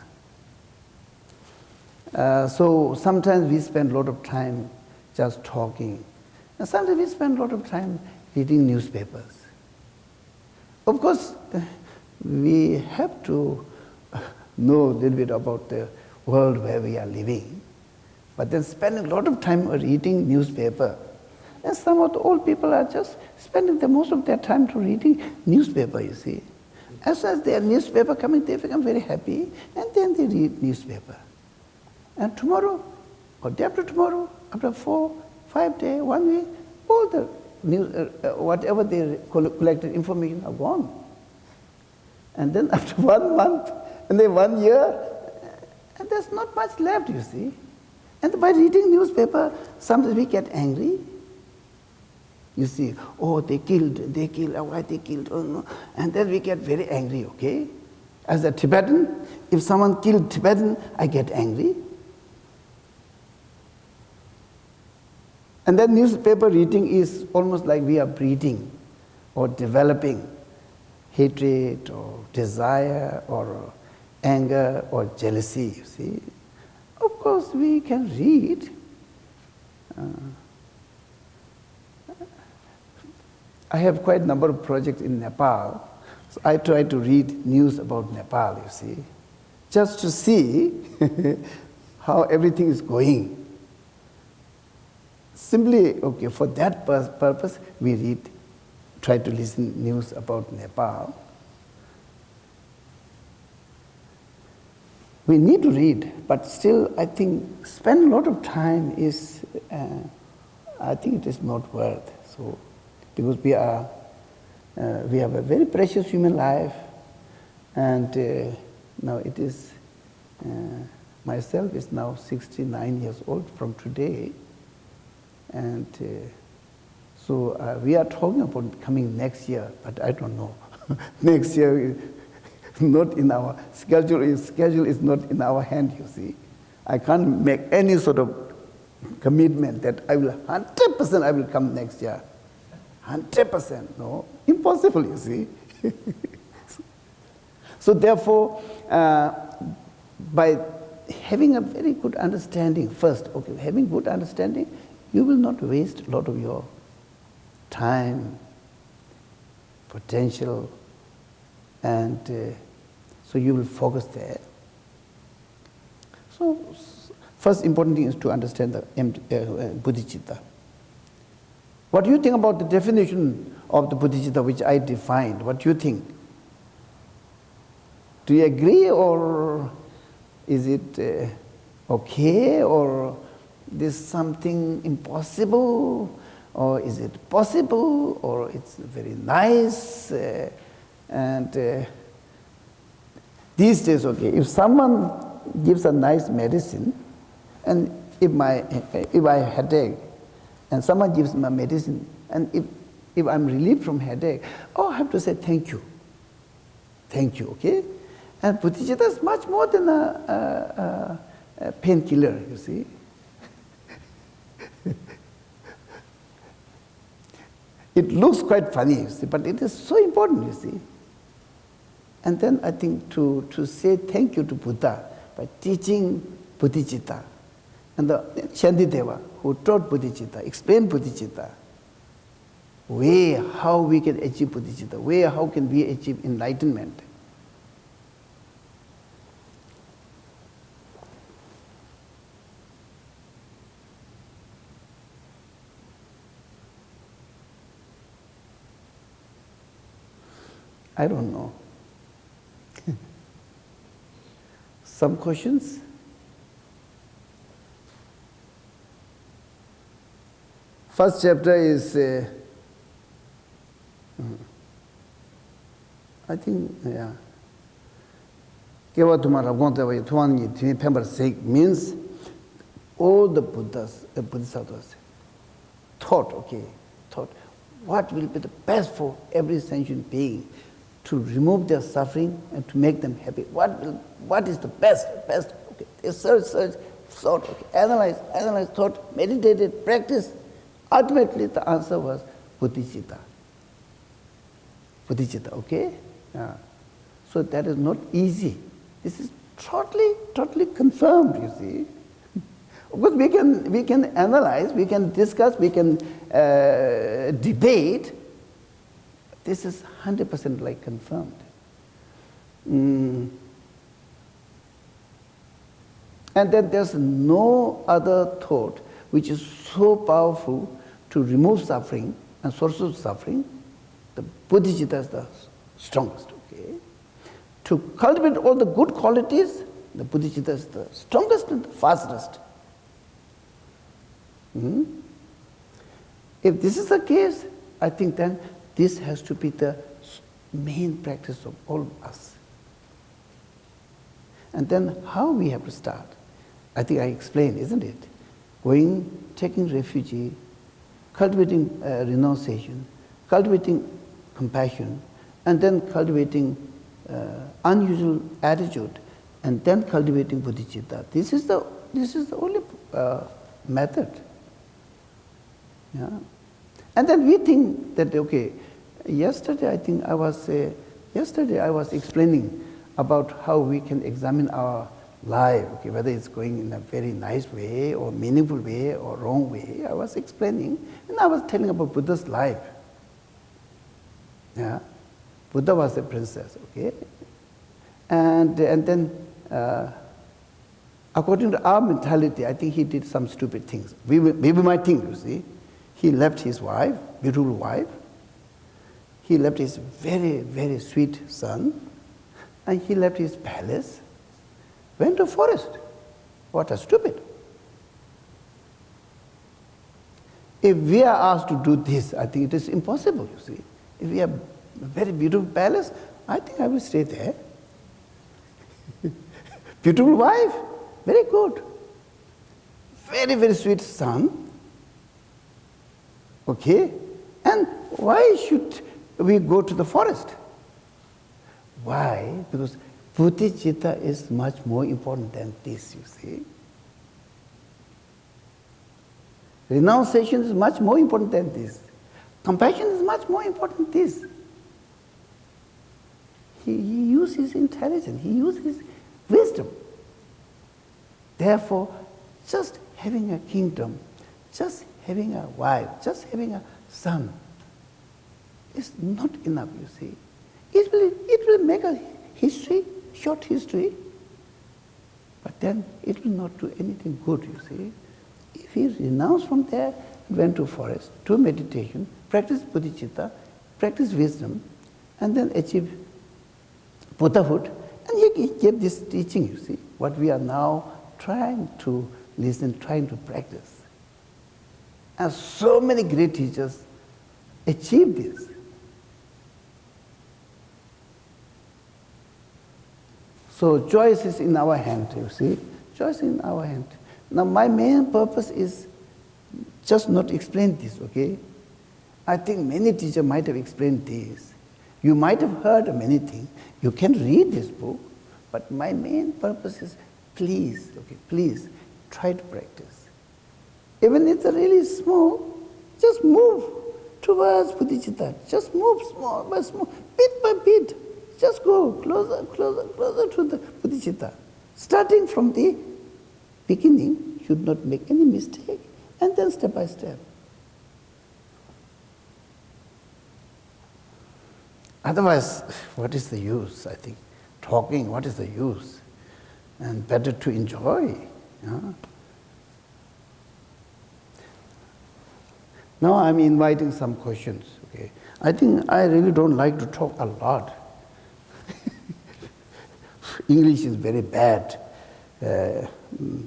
Uh, so sometimes we spend a lot of time just talking. And sometimes we spend a lot of time reading newspapers. Of course, we have to know a little bit about the world where we are living. But then spending a lot of time reading newspaper. And some of the old people are just spending the most of their time to reading newspaper, you see. As soon as their newspaper coming, they become very happy, and then they read newspaper. And tomorrow, or day after tomorrow, after four, five days, one week, all the news, uh, uh, whatever they collected information are gone. And then after one month, and then one year, and there's not much left, you see. And by reading newspaper, sometimes we get angry, you see, oh, they killed, they killed, oh, why they killed, oh, no. and then we get very angry, okay? As a Tibetan, if someone killed Tibetan, I get angry. And then newspaper reading is almost like we are breeding or developing hatred or desire or anger or jealousy, you see. Of course, we can read. Uh, I have quite a number of projects in Nepal. So I try to read news about Nepal, you see, just to see how everything is going. Simply, okay, for that purpose, we read, try to listen news about Nepal. We need to read, but still, I think spend a lot of time is, uh, I think it is not worth. So because we are uh, we have a very precious human life and uh, now it is uh, myself is now 69 years old from today and uh, so uh, we are talking about coming next year but i don't know next year not in our schedule schedule is not in our hand you see i can't make any sort of commitment that i will 100% i will come next year 100%. No, impossible, you see. so therefore, uh, by having a very good understanding first, okay, having good understanding, you will not waste a lot of your time, potential, and uh, so you will focus there. So first important thing is to understand the uh, uh, bodhicitta. What do you think about the definition of the bodhicitta which I defined? What do you think? Do you agree or is it uh, okay or this something impossible or is it possible or it's very nice uh, and uh, these days okay if someone gives a nice medicine and if my if I headache and someone gives me medicine, and if, if I'm relieved from headache, oh, I have to say thank you. Thank you, okay? And bodhicitta is much more than a, a, a painkiller, you see. It looks quite funny, see, but it is so important, you see. And then I think to, to say thank you to Buddha by teaching bodhicitta and the Shantideva, who taught bodhicitta, explained bodhicitta, way how we can achieve bodhicitta, way how can we achieve enlightenment. I don't know. Some questions? First chapter is, uh, I think, yeah. Kewa tumara gongta waya tuwaan nyi tuwaan pembar sek means all the Buddhas, uh, Bodhisattvas thought, okay, thought, what will be the best for every sentient being? To remove their suffering and to make them happy? What, will, what is the best, best? Okay, they search, search, thought, okay, analyze, analyze, thought, meditated, practice. Ultimately, the answer was bodhicitta. Bodhicitta, okay? Yeah. So that is not easy. This is totally, totally confirmed, you see. Of course, we can, we can analyze, we can discuss, we can uh, debate. This is 100% like confirmed. Mm. And then there's no other thought which is so powerful to remove suffering and sources of suffering. The bodhicitta is the strongest. Okay? To cultivate all the good qualities, the bodhicitta is the strongest and the fastest. Hmm? If this is the case, I think then this has to be the main practice of all of us. And then how we have to start? I think I explained, isn't it? Going, taking refuge, cultivating uh, renunciation, cultivating compassion, and then cultivating uh, unusual attitude, and then cultivating bodhicitta. This is the, this is the only uh, method. Yeah. And then we think that, okay, yesterday I think I was, uh, yesterday I was explaining about how we can examine our life, okay, whether it's going in a very nice way or meaningful way or wrong way. I was explaining, and I was telling about Buddha's life. Yeah. Buddha was a princess, okay? And, and then, uh, according to our mentality, I think he did some stupid things. We, we might think, you see. He left his wife, beautiful wife. He left his very, very sweet son. And he left his palace, went to forest. What a stupid. If we are asked to do this, I think it is impossible, you see. If we have a very beautiful palace, I think I will stay there. beautiful wife, very good. Very, very sweet son. Okay? And why should we go to the forest? Why? Because bodhicitta is much more important than this, you see. Renunciation is much more important than this. Compassion is much more important than this. He, he uses intelligence, he uses wisdom. Therefore, just having a kingdom, just having a wife, just having a son is not enough, you see. It will, it will make a history, short history, but then it will not do anything good, you see. If he renounced from there, went to forest, to meditation, practice bodhicitta, practice wisdom, and then achieve Buddhahood, and he gave this teaching, you see, what we are now trying to listen, trying to practice. And so many great teachers achieved this. So choice is in our hand, you see. Choice in our hand. Now my main purpose is just not explain this, okay? I think many teachers might have explained this. You might have heard many things. You can read this book, but my main purpose is please, okay, please try to practice. Even if it's really small, just move towards bodhicitta. Just move small by small, bit by bit. Just go closer, closer, closer to the bodhicitta. Starting from the beginning, should not make any mistake, and then step by step. Otherwise, what is the use, I think? Talking, what is the use? And better to enjoy. Yeah? Now I'm inviting some questions. Okay, I think I really don't like to talk a lot. English is very bad, uh,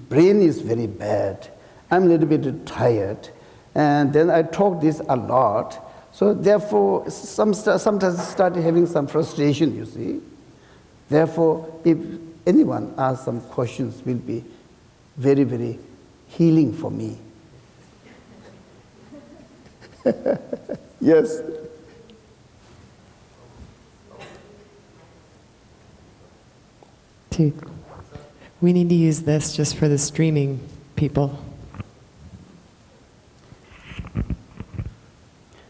brain is very bad, I'm a little bit tired, and then I talk this a lot. So therefore, some sometimes started having some frustration, you see. Therefore, if anyone asks some questions, will be very, very healing for me. yes. We need to use this just for the streaming people.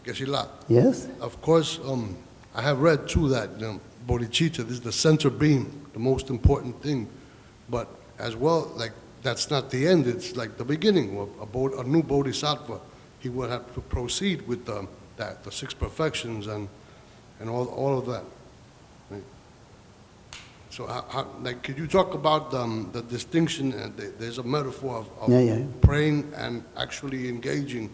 Geshe-la. Yes. Of course, um, I have read too that um, bodhicitta this is the center beam, the most important thing. But as well, like that's not the end. It's like the beginning. of A, bod- a new bodhisattva, he will have to proceed with um, that, the six perfections and and all all of that. So, how, how, like, could you talk about um, the distinction? Uh, there- there's a metaphor of, of Yeah, yeah. praying and actually engaging.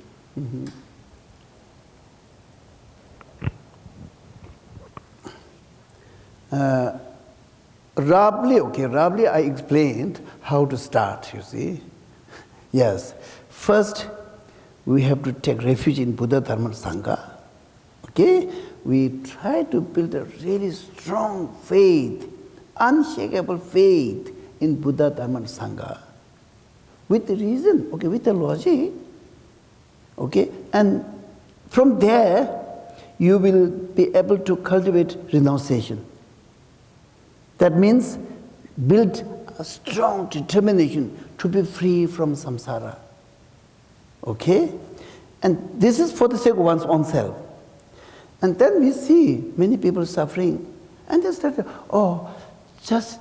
Uh, roughly, okay, roughly I explained how to start, you see. Yes. First, we have to take refuge in Buddha Dharma Sangha. Okay? We try to build a really strong faith, unshakable faith in Buddha Dharma and Sangha. With reason, okay, with the logic. Okay? And from there, you will be able to cultivate renunciation. That means build a strong determination to be free from samsara. Okay? And this is for the sake of one's own self. And then we see many people suffering, and they start, oh, just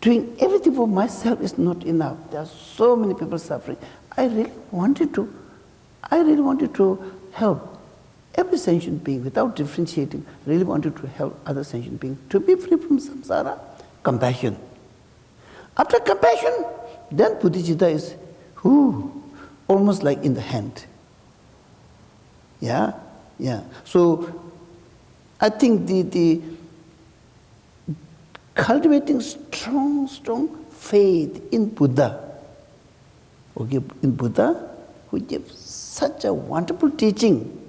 doing everything for myself is not enough. There are so many people suffering. I really wanted to, I really wanted to help every sentient being without differentiating, really wanted to help other sentient beings to be free from samsara. Compassion. After compassion, then bodhicitta is almost like in the hand. Yeah, yeah. So I think the, the cultivating strong, strong faith in Buddha, okay, in Buddha, who gives such a wonderful teaching,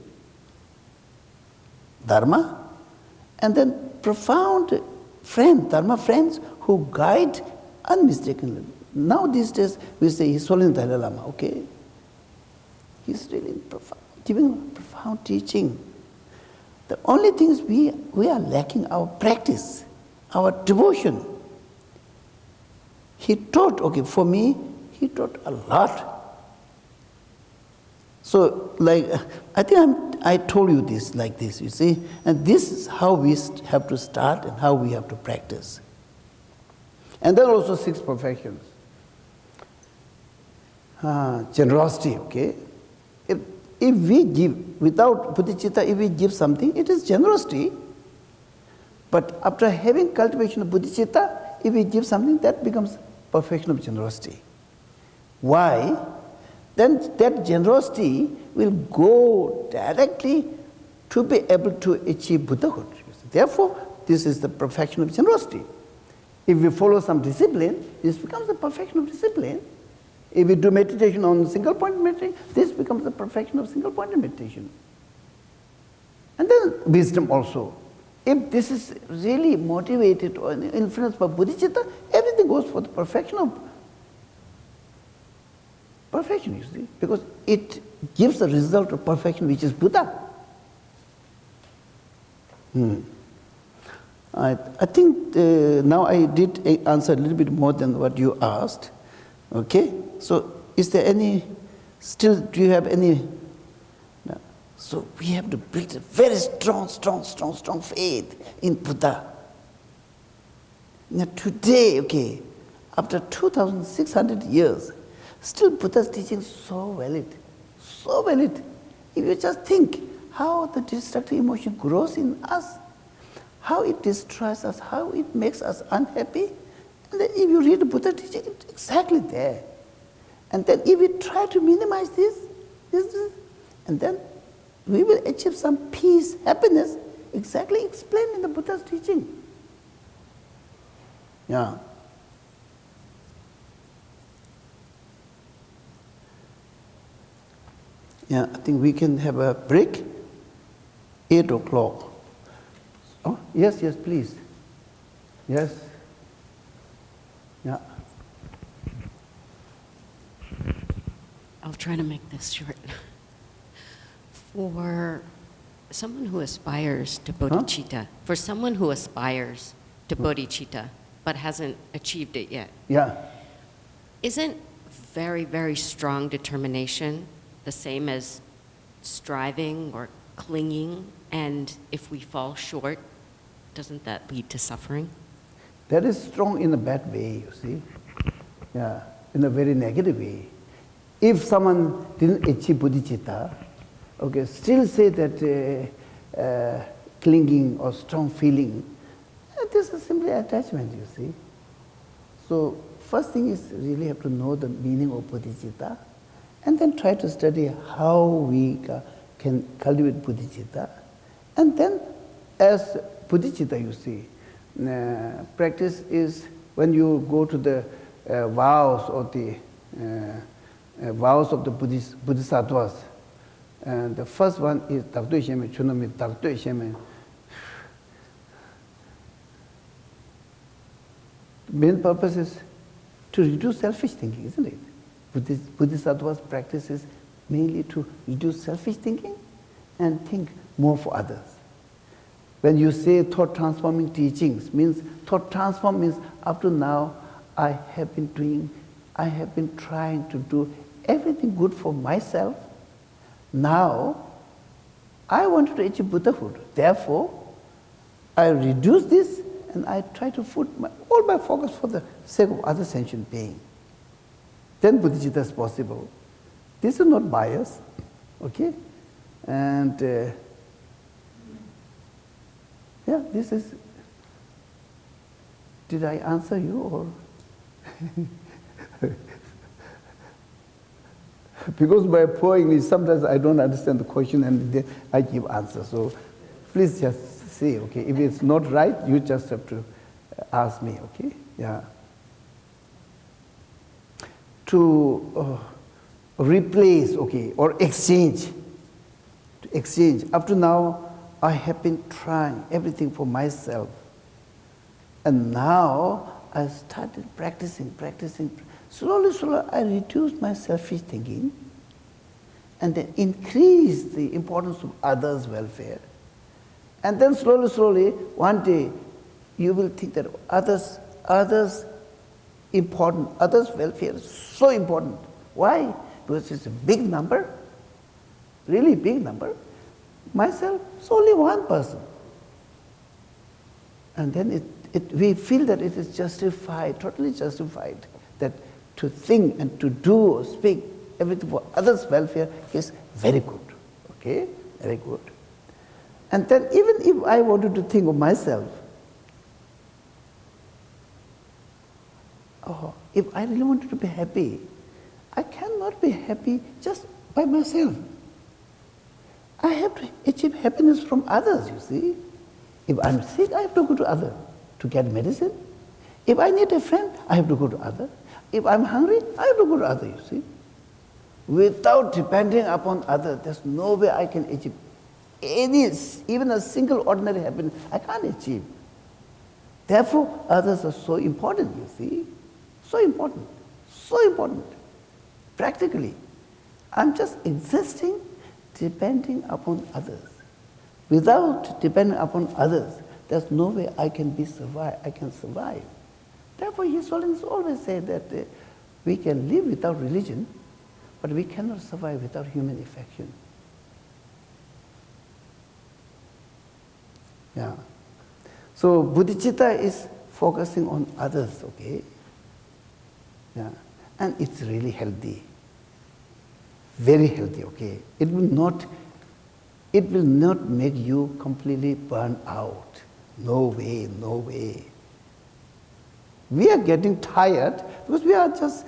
Dharma, and then profound friends, Dharma friends who guide unmistakably. Now these days we say he's following Dalai Lama, okay? He's really profound, giving profound teaching. The only thing is we, we are lacking our practice, our devotion. He taught, okay, for me, he taught a lot. So, like, I think I'm, I told you this like this, you see, and this is how we have to start and how we have to practice. And then also six perfections. Ah, generosity, okay? If, if we give, without bodhicitta, if we give something, it is generosity. But after having cultivation of bodhicitta, if we give something, that becomes perfection of generosity. Why? Then that generosity will go directly to be able to achieve Buddhahood. Therefore, this is the perfection of generosity. If we follow some discipline, this becomes the perfection of discipline. If we do meditation on single point meditation, this becomes the perfection of single point meditation. And then wisdom also. If this is really motivated or influenced by bodhicitta, everything goes for the perfection of perfection, you see, because it gives the result of perfection, which is Buddha. Hmm. I, I think uh, now I did answer a little bit more than what you asked. Okay? So, is there any, still, do you have any? So, we have to build a very strong, strong, strong, strong faith in Buddha. Now, today, okay, after 2,600 years, still Buddha's teaching so valid, so valid. If you just think how the destructive emotion grows in us, how it destroys us, how it makes us unhappy. And then if you read Buddha teaching, it's exactly there. And then if we try to minimize this, this, this, and then we will achieve some peace, happiness, exactly explained in the Buddha's teaching. Yeah. Yeah, I think we can have a break. Eight o'clock. Oh, yes, yes, please. Yes. Yeah. I'll try to make this short. For someone who aspires to bodhicitta, for someone who aspires to bodhicitta but hasn't achieved it yet, Yeah. isn't very, very strong determination the same as striving or clinging? And if we fall short, doesn't that lead to suffering? That is strong in a bad way, you see. Yeah, in a very negative way. If someone didn't achieve bodhicitta, okay, still say that uh, uh, clinging or strong feeling, uh, this is simply attachment, you see. So, first thing is really have to know the meaning of bodhicitta and then try to study how we ca- can cultivate bodhicitta. And then, as bodhicitta, you see, uh, practice is when you go to the uh, vows or the uh, uh, vows of the Buddhist, Bodhisattvas. And the first one is Dakdoi Sheme, Chunami Dakdoi Sheme. Main purpose is to reduce selfish thinking, isn't it? Buddhist, Bodhisattvas practices mainly to reduce selfish thinking and think more for others. When you say thought transforming teachings, means thought transform means up to now I have been doing, I have been trying to do everything good for myself. Now I wanted to achieve Buddhahood. Therefore, I reduce this and I try to put my, all my focus for the sake of other sentient being. Then bodhicitta is possible. This is not bias, okay? And uh, yeah, this is. Did I answer you or? because by poor English, sometimes I don't understand the question and then I give answer. So please just say, okay, if it's not right, you just have to ask me, okay? Yeah. To uh, replace, okay, or exchange. To exchange. Up to now, I have been trying everything for myself. And now I started practicing, practicing. Slowly, slowly, I reduced my selfish thinking and then increased the importance of others' welfare. And then slowly, slowly, one day, you will think that others, others important, others' welfare is so important. Why? Because it's a big number, really big number. Myself, it's only one person. And then it, it, we feel that it is justified, totally justified, that to think and to do or speak everything for others' welfare is very good. Okay? Very good. And then even if I wanted to think of myself, oh, if I really wanted to be happy, I cannot be happy just by myself. I have to achieve happiness from others, you see. If I'm sick, I have to go to others to get medicine. If I need a friend, I have to go to others. If I'm hungry, I look go others, you see. Without depending upon others, there's no way I can achieve any, even a single ordinary happiness, I can't achieve. Therefore, others are so important, you see. So important. So important. Practically. I'm just existing depending upon others. Without depending upon others, there's no way I can be survive. I can survive. Therefore, His always said that uh, we can live without religion, but we cannot survive without human affection. Yeah. So bodhicitta is focusing on others, okay? Yeah. And it's really healthy. Very healthy, okay? It will not it will not make you completely burn out. No way, no way. We are getting tired because we are just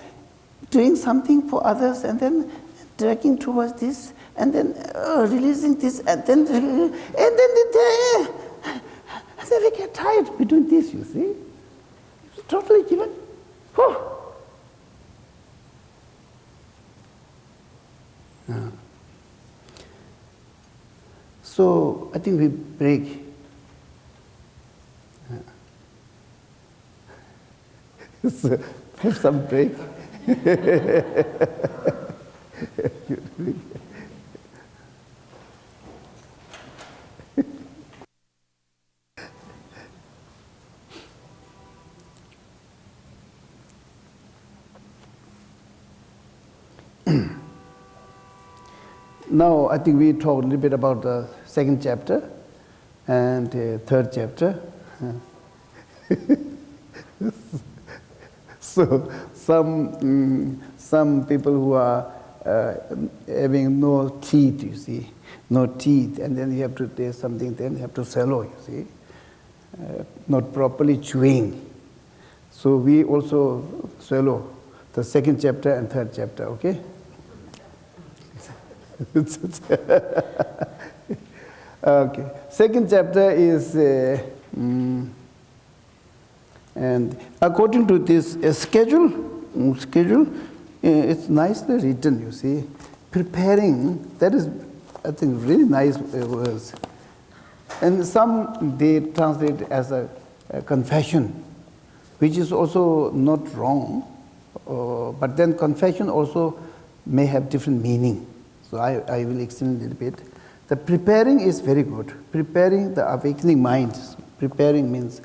doing something for others and then dragging towards this and then uh, releasing this and then and then the, and then we get tired. We this, you see. It's totally given. Whew. So I think we break. so have some break Now, I think we talked a little bit about the second chapter and uh, third chapter. So, some, mm, some people who are uh, having no teeth, you see, no teeth, and then you have to taste something, then you have to swallow, you see, uh, not properly chewing. So, we also swallow the second chapter and third chapter, okay? okay. Second chapter is, uh, mm, and according to this schedule, mm, schedule, uh, it's nicely written. You see, preparing. That is, I think, really nice uh, words. And some they translate as a, a confession, which is also not wrong. Uh, but then confession also may have different meaning. So I, I will explain a little bit. The preparing is very good. Preparing the awakening mind. Preparing means.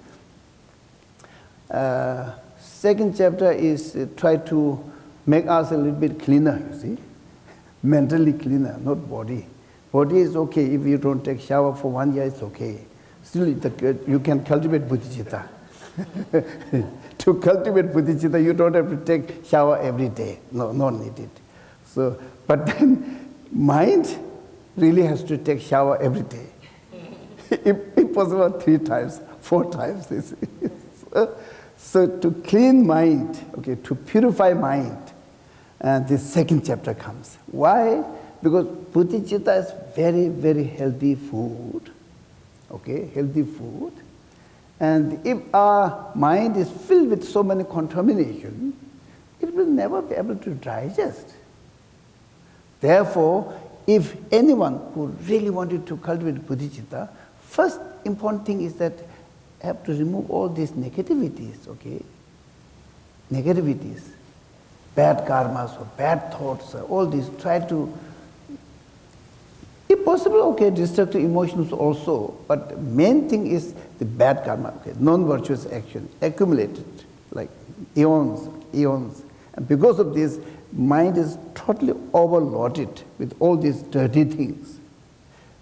uh, second chapter is uh, try to make us a little bit cleaner, you see. Mentally cleaner, not body. Body is okay. If you don't take shower for one year, it's okay. Still, the, you can cultivate bodhicitta. to cultivate bodhicitta, you don't have to take shower every day. No, not needed. So, but then mind really has to take shower every day. if, if possible, three times, four times. You see. so, so to clean mind, okay, to purify mind, uh, and this second chapter comes. Why? Because bodhicitta is very, very healthy food. Okay, healthy food. And if our mind is filled with so many contamination, it will never be able to digest. Therefore, if anyone who really wanted to cultivate bodhicitta, first important thing is that have to remove all these negativities, okay? Negativities, bad karmas or bad thoughts, uh, all these, try to, if possible, okay, destructive emotions also, but main thing is the bad karma, okay, non-virtuous action, accumulated, like eons, eons. And because of this, mind is totally overloaded with all these dirty things.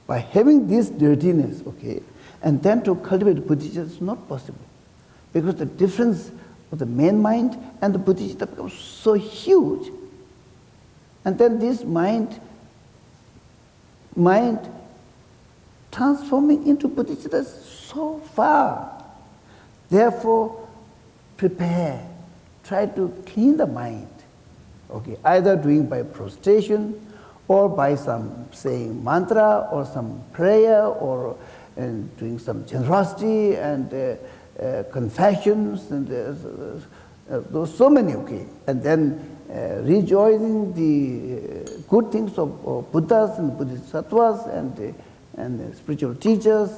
By having this dirtiness, okay, and then to cultivate bodhicitta is not possible. Because the difference of the main mind and the bodhicitta becomes so huge. And then this mind, mind transforming into bodhicitta is so far. Therefore, prepare, try to clean the mind okay, either doing by prostration or by some saying mantra or some prayer or and doing some generosity and uh, uh, confessions and uh, those so many okay and then rejoicing the good things of, of Buddhas and Bodhisattvas and and spiritual teachers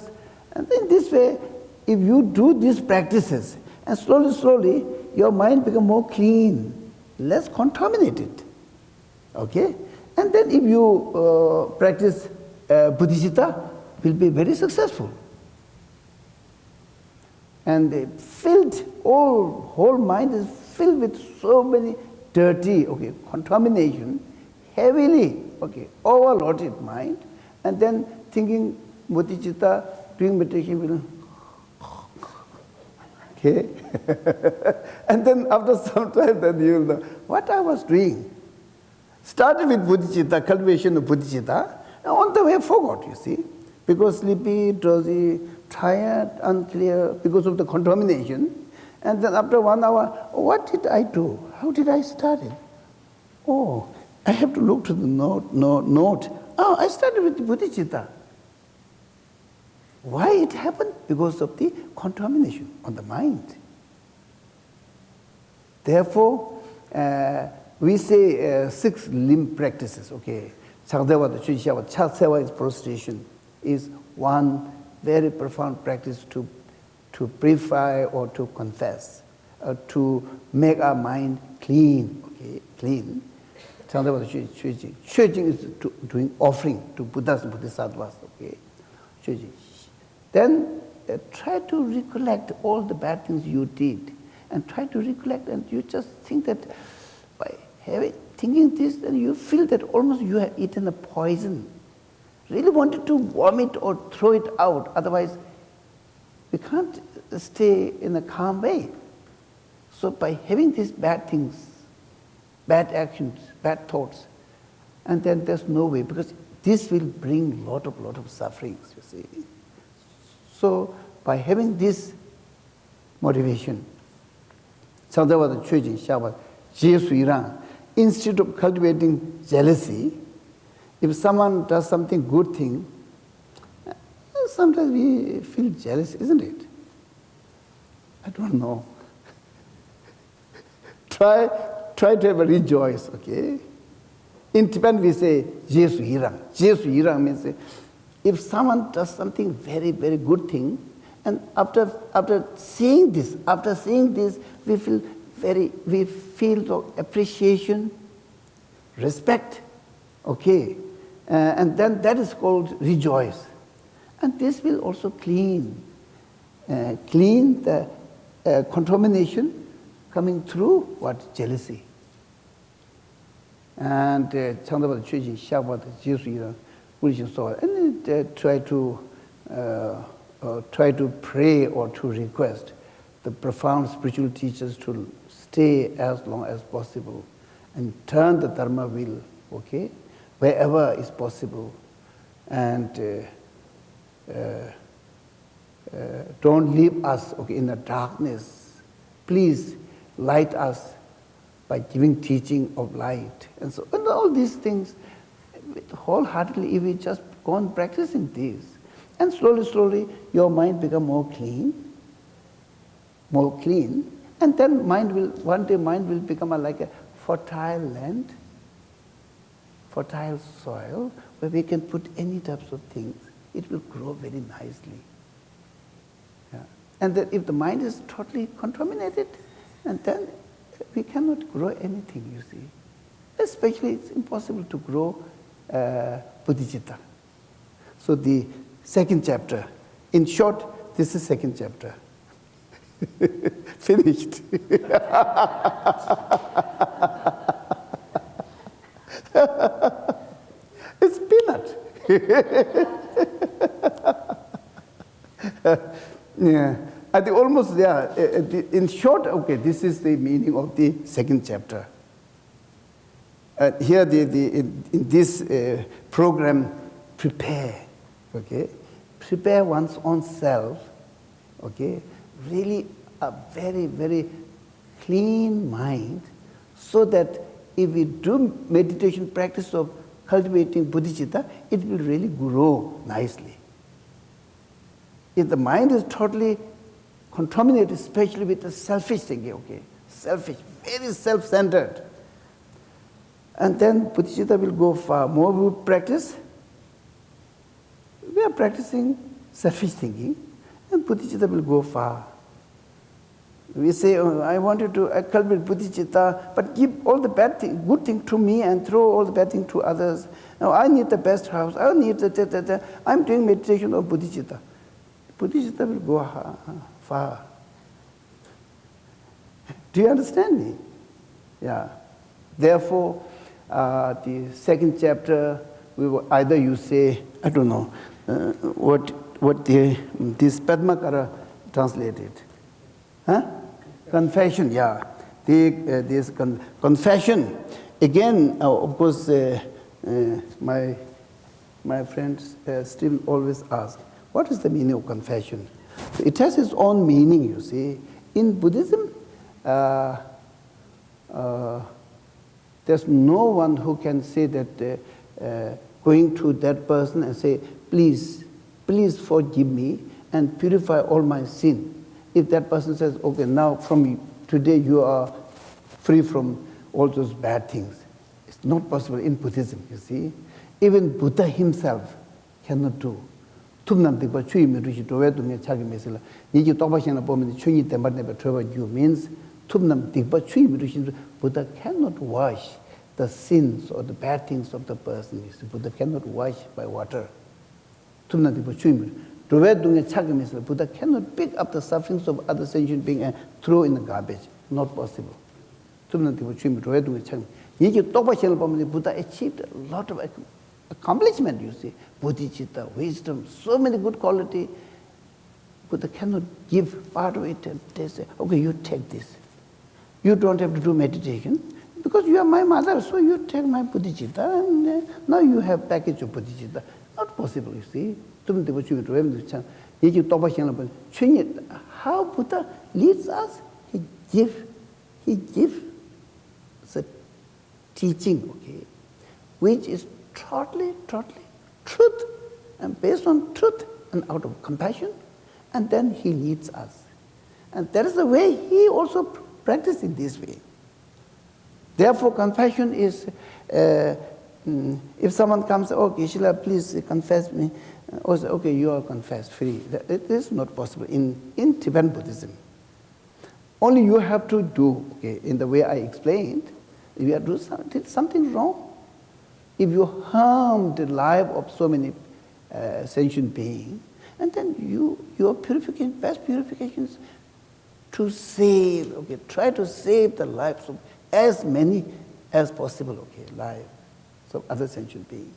and in this way if you do these practices and slowly slowly your mind become more clean less contaminated. Okay? And then if you uh, practice uh, will be very successful. And the filled, all whole mind is filled with so many dirty, okay, contamination, heavily, okay, overloaded mind, and then thinking bodhicitta, doing meditation will Okay? and then after some time, then you will know what I was doing. Started with bodhicitta, cultivation of bodhicitta, and on the way forgot, you see. Because sleepy, drowsy, tired, unclear, because of the contamination. And then after one hour, what did I do? How did I start it? Oh, I have to look to the note, note, note. Oh, I started with bodhicitta. Why it happened? Because of the contamination on the mind. Therefore, uh, we say uh, six limb practices, okay. Chakdewa, the Chuchiawa, Chatsewa is prostration, is one very profound practice to, to purify or to confess, uh, to make our mind clean, okay, clean. Chakdewa, the Chuchi. Chuchi is to, doing offering to Buddhas and Bodhisattvas, okay. Chuchi. Then uh, try to recollect all the bad things you did and try to recollect and you just think that by having, thinking this then you feel that almost you have eaten a poison. Really wanted to vomit or throw it out, otherwise we can't stay in a calm way. So by having these bad things, bad actions, bad thoughts, and then there's no way because this will bring lot of lot of sufferings, you see. So by having this motivation, Sadhavada Chujin Shabbat, Jesu instead of cultivating jealousy, if someone does something good thing, sometimes we feel jealous, isn't it? I don't know. try, try to ever rejoice, okay? In Tibetan we say Jesu Irang. Jesu Irang means if someone does something very, very good thing, and after, after seeing this, after seeing this, we feel very, we feel appreciation, respect, okay? Uh, and then that is called rejoice. And this will also clean, uh, clean the uh, contamination coming through what? Jealousy. And Chandabha uh, Chujin Shakwa Jesus Yiran Ulijin Soha. And they uh, try to, uh, uh, try to pray or to request the profound spiritual teachers to stay as long as possible and turn the dharma wheel, okay? Wherever is possible, and uh, uh, uh, don't leave us okay, in the darkness. Please light us by giving teaching of light. And so, and all these things, wholeheartedly, if we just go on practicing these, and slowly, slowly, your mind become more clean, more clean, and then mind will, one day mind will become a, like a fertile land, fertile soil, where we can put any types of things. It will grow very nicely. Yeah. And that if the mind is totally contaminated, and then we cannot grow anything, you see. Especially it's impossible to grow uh. So the second chapter, in short, this is second chapter. Finished. it's peanut. yeah. I think almost there. In short, okay, this is the meaning of the second chapter. Uh, here, the, the, in, in this uh, program, prepare, okay? Prepare one's own self, okay? Really a very, very clean mind so that if we do meditation practice of cultivating bodhicitta, it will really grow nicely. If the mind is totally contaminated, especially with the selfish thinking, okay, selfish, very self-centered, and then bodhicitta will go far. More we practice, we are practicing selfish thinking, and bodhicitta will go far. We say, oh, I wanted to cultivate bodhicitta, but give all the bad thing, good thing to me and throw all the bad thing to others. Now I need the best house. I need the, the, the, the I'm doing meditation of bodhicitta. Bodhicitta will go far. Do you understand me? Yeah. Therefore, uh, the second chapter, we will either you say, I don't know, uh, what, what the, this Padmakara translated. Huh? Confession, yeah. The, uh, this con confession. Again, uh, of course, uh, uh, my, my friend uh, Stephen always asks, what is the meaning of confession? It has its own meaning, you see. In Buddhism, there's no one who can say that uh, uh, going to that person and say, please, please forgive me and purify all my sin. if that person says okay now from today you are free from all those bad things it's not possible in buddhism you see. Even buddha himself cannot do. tumnam de ba chui me ruji do we do me chagi me sela ni ji to ba shen bo me chui ni de mar ne ba thwa you means tumnam de ba chui me ruji buddha cannot wash the sins or the bad things of the person you see. Buddha cannot wash by water. Tumnam de ba chui me Ruwe dungi chakimisla, Buddha cannot pick up the sufferings of other sentient beings and throw in the garbage. Not possible. Tumna tibu chumi ruwe dungi chakimisla. Niki tokpa shenla pamani Buddha achieved a lot of accomplishment, you see. Bodhicitta, wisdom, so many good quality. Buddha cannot give part of it and they say, okay, you take this. You don't have to do meditation. Because you are my mother, so you take my bodhicitta and uh, now you have package of bodhicitta. Not possible, you see. tum de bu chu ro em cha ye ji to ba xian la how buddha leads us? He give he give the teaching okay? Which is totally totally truth and based on truth and out of compassion and then he leads us. And that is the way he also practiced in this way. Therefore compassion is uh, mm, if someone comes oh Gishila please confess me. Or say, okay, you are confessed free. It is not possible in, in Tibetan Buddhism. Only you have to do, okay, in the way I explained, if you have to do something, wrong, if you harm the life of so many uh, sentient beings, and then you, your purification, best purification is to save, okay, try to save the lives of as many as possible, okay, lives of other sentient beings.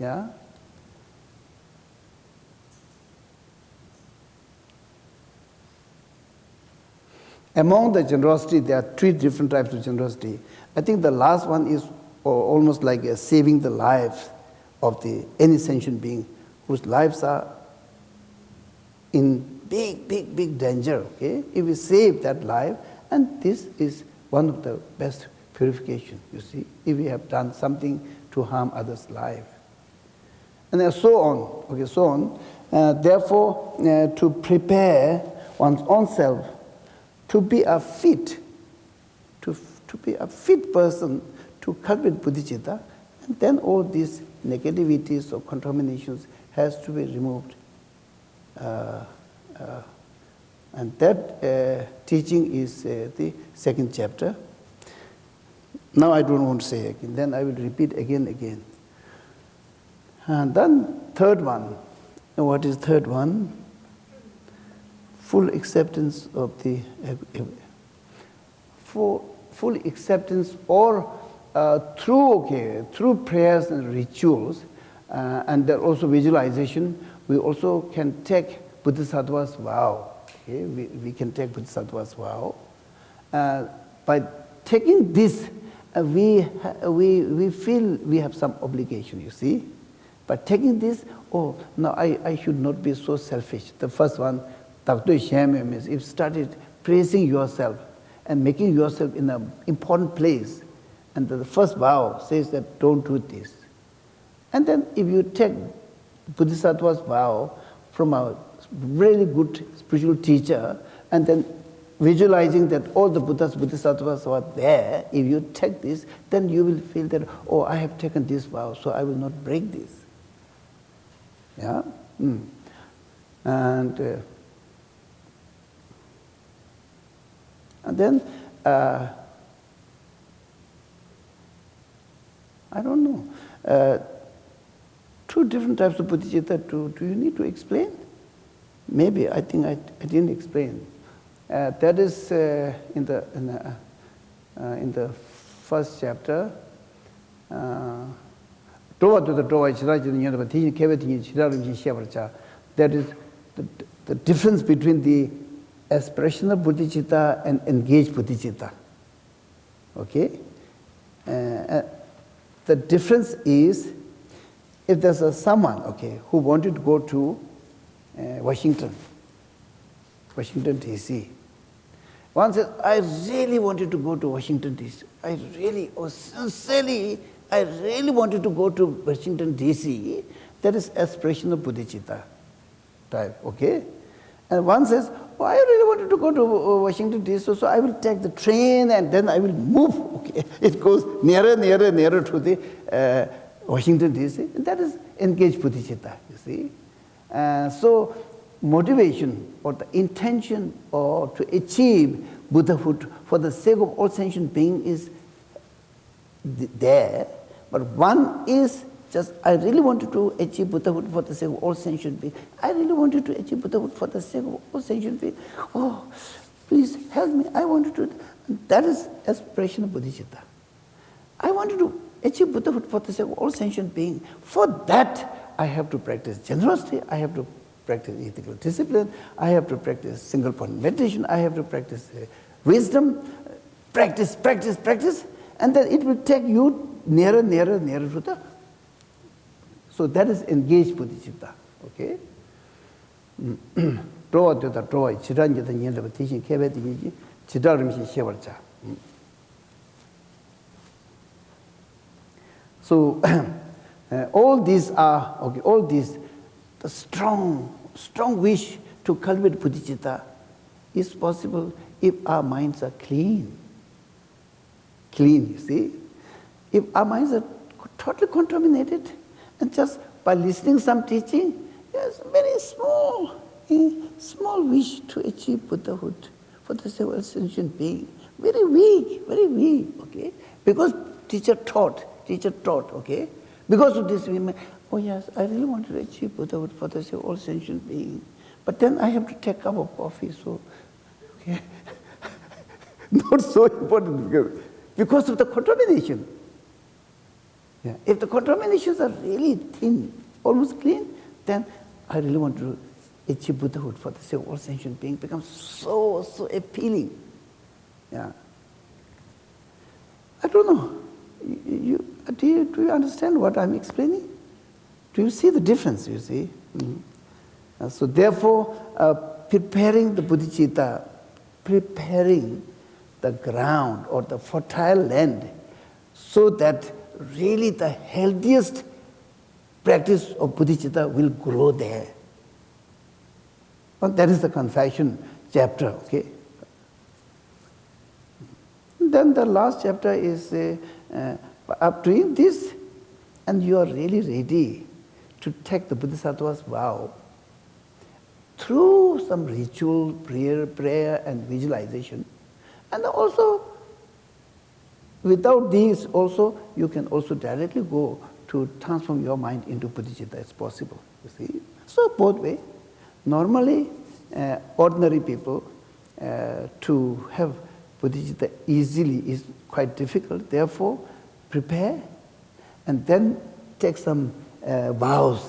Yeah? Among the generosity, there are three different types of generosity. I think the last one is almost like saving the lives of the any sentient being whose lives are in big, big, big danger. Okay, if we save that life, and this is one of the best purification. You see, if we have done something to harm others' life, and so on. Okay, so on. Uh, therefore, uh, to prepare one's own self to be a fit to to be a fit person to cultivate bodhicitta and then all these negativities or contaminations has to be removed. Uh, uh, and that uh, teaching is uh, the second chapter. Now i don't want to say again then i will repeat again again. And then third one. What is third one? Full acceptance of the full, full acceptance or uh, through, okay, through prayers and rituals, uh, and also visualization, we also can take Bodhisattva's vow. Okay? We, we can take Bodhisattva's vow. Uh, by taking this, uh, we, we, we feel we have some obligation, you see. By taking this, oh, no, I, I should not be so selfish. The first one, Dr. Shem is, if started praising yourself and making yourself in an important place, and the first vow says that don't do this. And then if you take Bodhisattva's vow from a really good spiritual teacher, and then visualizing that all the Buddhas, Bodhisattvas are there, if you take this, then you will feel that, oh, I have taken this vow, so I will not break this. Yeah? Mm. And, uh, And then, uh, I don't know, uh, two different types of bodhicitta, do, do you need to explain? Maybe, I think I, I didn't explain. Uh, that is uh, in the, in the, uh, in the first chapter, uh, to the Drowa Chidaraja Nyandaba, Tijin Keva Tijin Shevarcha, that is the, the difference between the aspirational bodhicitta and engaged bodhicitta. Okay? Uh, the difference is if there's a someone, okay, who wanted to go to uh, Washington, Washington D.C. One says, I really wanted to go to Washington D.C. I really, oh, sincerely, I really wanted to go to Washington D.C. That is aspirational bodhicitta type, okay? And one says, oh, I really wanted to go to uh, Washington DC, so I will take the train and then I will move. Okay. It goes nearer, nearer, nearer to the uh, Washington DC. And that is engaged bodhicitta, you see. Uh, so motivation or the intention or to achieve Buddhahood for the sake of all sentient being is th there. But one is just, I really wanted to achieve Buddhahood for the sake of all sentient beings. I really wanted to achieve Buddhahood for the sake of all sentient beings. Oh, please help me. I wanted to. That is aspiration of bodhicitta. I wanted to achieve Buddhahood for the sake of all sentient beings. For that, I have to practice generosity. I have to practice ethical discipline. I have to practice single point meditation. I have to practice uh, wisdom. Practice, practice, practice. And then it will take you nearer, nearer, nearer to the So that is engaged bodhicitta. Okay? Drawa dhyoda drawa, chirangi dha nyendraba tishin kebe di nyeji, chidarimshi shewar cha. So uh, all these are, okay, all these, the strong, strong wish to cultivate bodhicitta is possible if our minds are clean. Clean, you see? If our minds are totally contaminated, and just by listening some teaching, yes, very small, eh, small wish to achieve Buddhahood for the of sentient being. Very weak, very weak, okay? Because teacher taught, teacher taught, okay? Because of this, we may, oh yes, I really want to achieve Buddhahood for the all sentient being. But then I have to take a cup of coffee, so, okay? Not so important because of the contamination. Yeah. If the contaminations are really thin, almost clean, then I really want to achieve Buddhahood for the sake of all sentient beings becomes so, so appealing. Yeah. I don't know. You, you, do, you, do you understand what I'm explaining? Do you see the difference, you see? Mm. Uh, so therefore, uh, preparing the bodhicitta, preparing the ground or the fertile land so that really the healthiest practice of bodhicitta will grow there. But that is the confession chapter, okay? Then the last chapter is uh, uh, doing this, and you are really ready to take the Bodhisattva's vow through some ritual, prayer, prayer and visualization, and also Without these also, you can also directly go to transform your mind into bodhicitta. It's possible, you see. So both way. Normally, uh, ordinary people uh, to have bodhicitta easily is quite difficult. Therefore, prepare and then take some uh, vows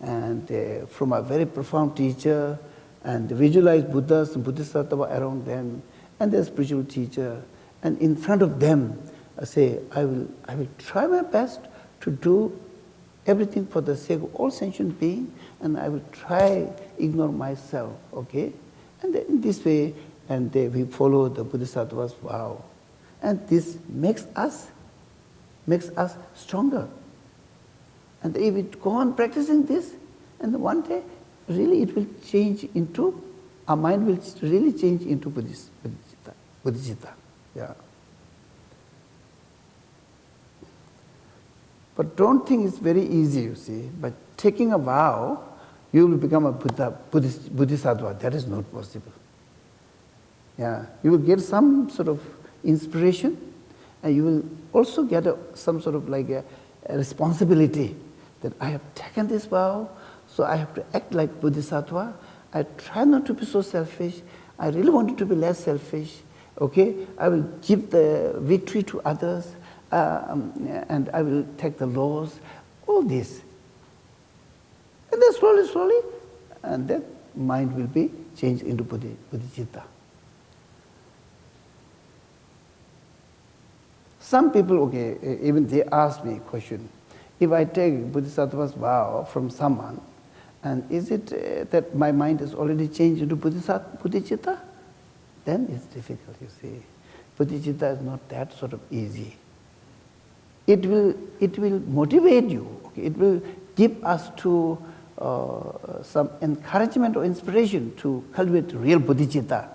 and uh, from a very profound teacher and visualize Buddhas and Bodhisattva around them and their spiritual teacher and in front of them I say, I will, I will try my best to do everything for the sake of all sentient beings, and I will try ignore myself, okay? And in this way, and they, we follow the Bodhisattva's vow. And this makes us, makes us stronger. And if we go on practicing this, and one day, really it will change into, our mind will really change into Bodhicitta. Bodhicitta. Yeah. But don't think it's very easy, you see. By taking a vow, you will become a Buddha, Buddhist, Bodhisattva. That is not possible. Yeah, you will get some sort of inspiration, and you will also get a, some sort of like a, a responsibility that I have taken this vow, so I have to act like Bodhisattva. I try not to be so selfish. I really wanted to be less selfish. Okay, I will give the victory to others um, and I will take the laws, all this. And then slowly, slowly, and then mind will be changed into bodhi, bodhicitta. Some people, okay, even they ask me a question. If I take Bodhisattva's vow from someone, and is it uh, that my mind is already changed into bodhicitta? Then it's difficult, you see. Bodhicitta is not that sort of easy it will, it will motivate you. Okay? It will give us to uh, some encouragement or inspiration to cultivate real bodhicitta.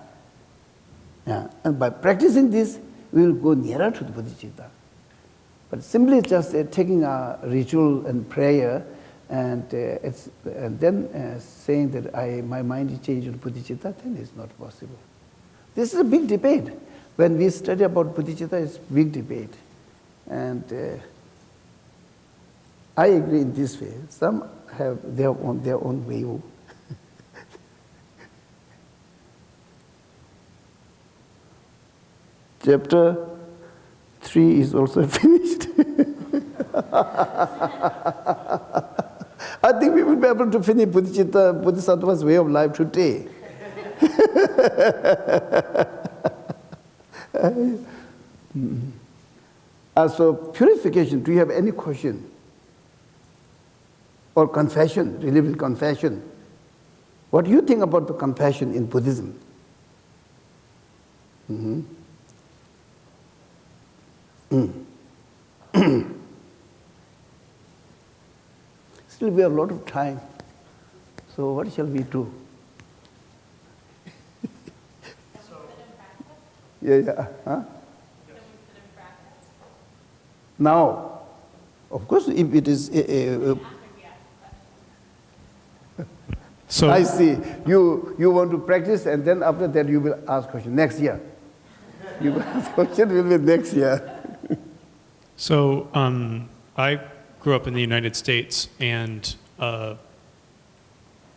Yeah. And by practicing this, we will go nearer to the bodhicitta. But simply just uh, taking a ritual and prayer and, uh, and then uh, saying that I, my mind is changed to bodhicitta, then it's not possible. This is a big debate. When we study about bodhicitta, it's big debate. And uh, I agree in this way. Some have their own, their own view. Chapter 3 is also finished. I think we will be able to finish Bodhisattva's way of life today. As for purification, do you have any question? Or confession, religious confession? What do you think about the compassion in Buddhism? Mm -hmm. Mm. Still, we have a lot of time. So, what shall we do? Yeah, yeah. Huh? Now, of course, if it is. Uh, uh, So, I see. You, you want to practice, and then after that, you will ask question next year. You will ask question will be next year. so um, I grew up in the United States and uh,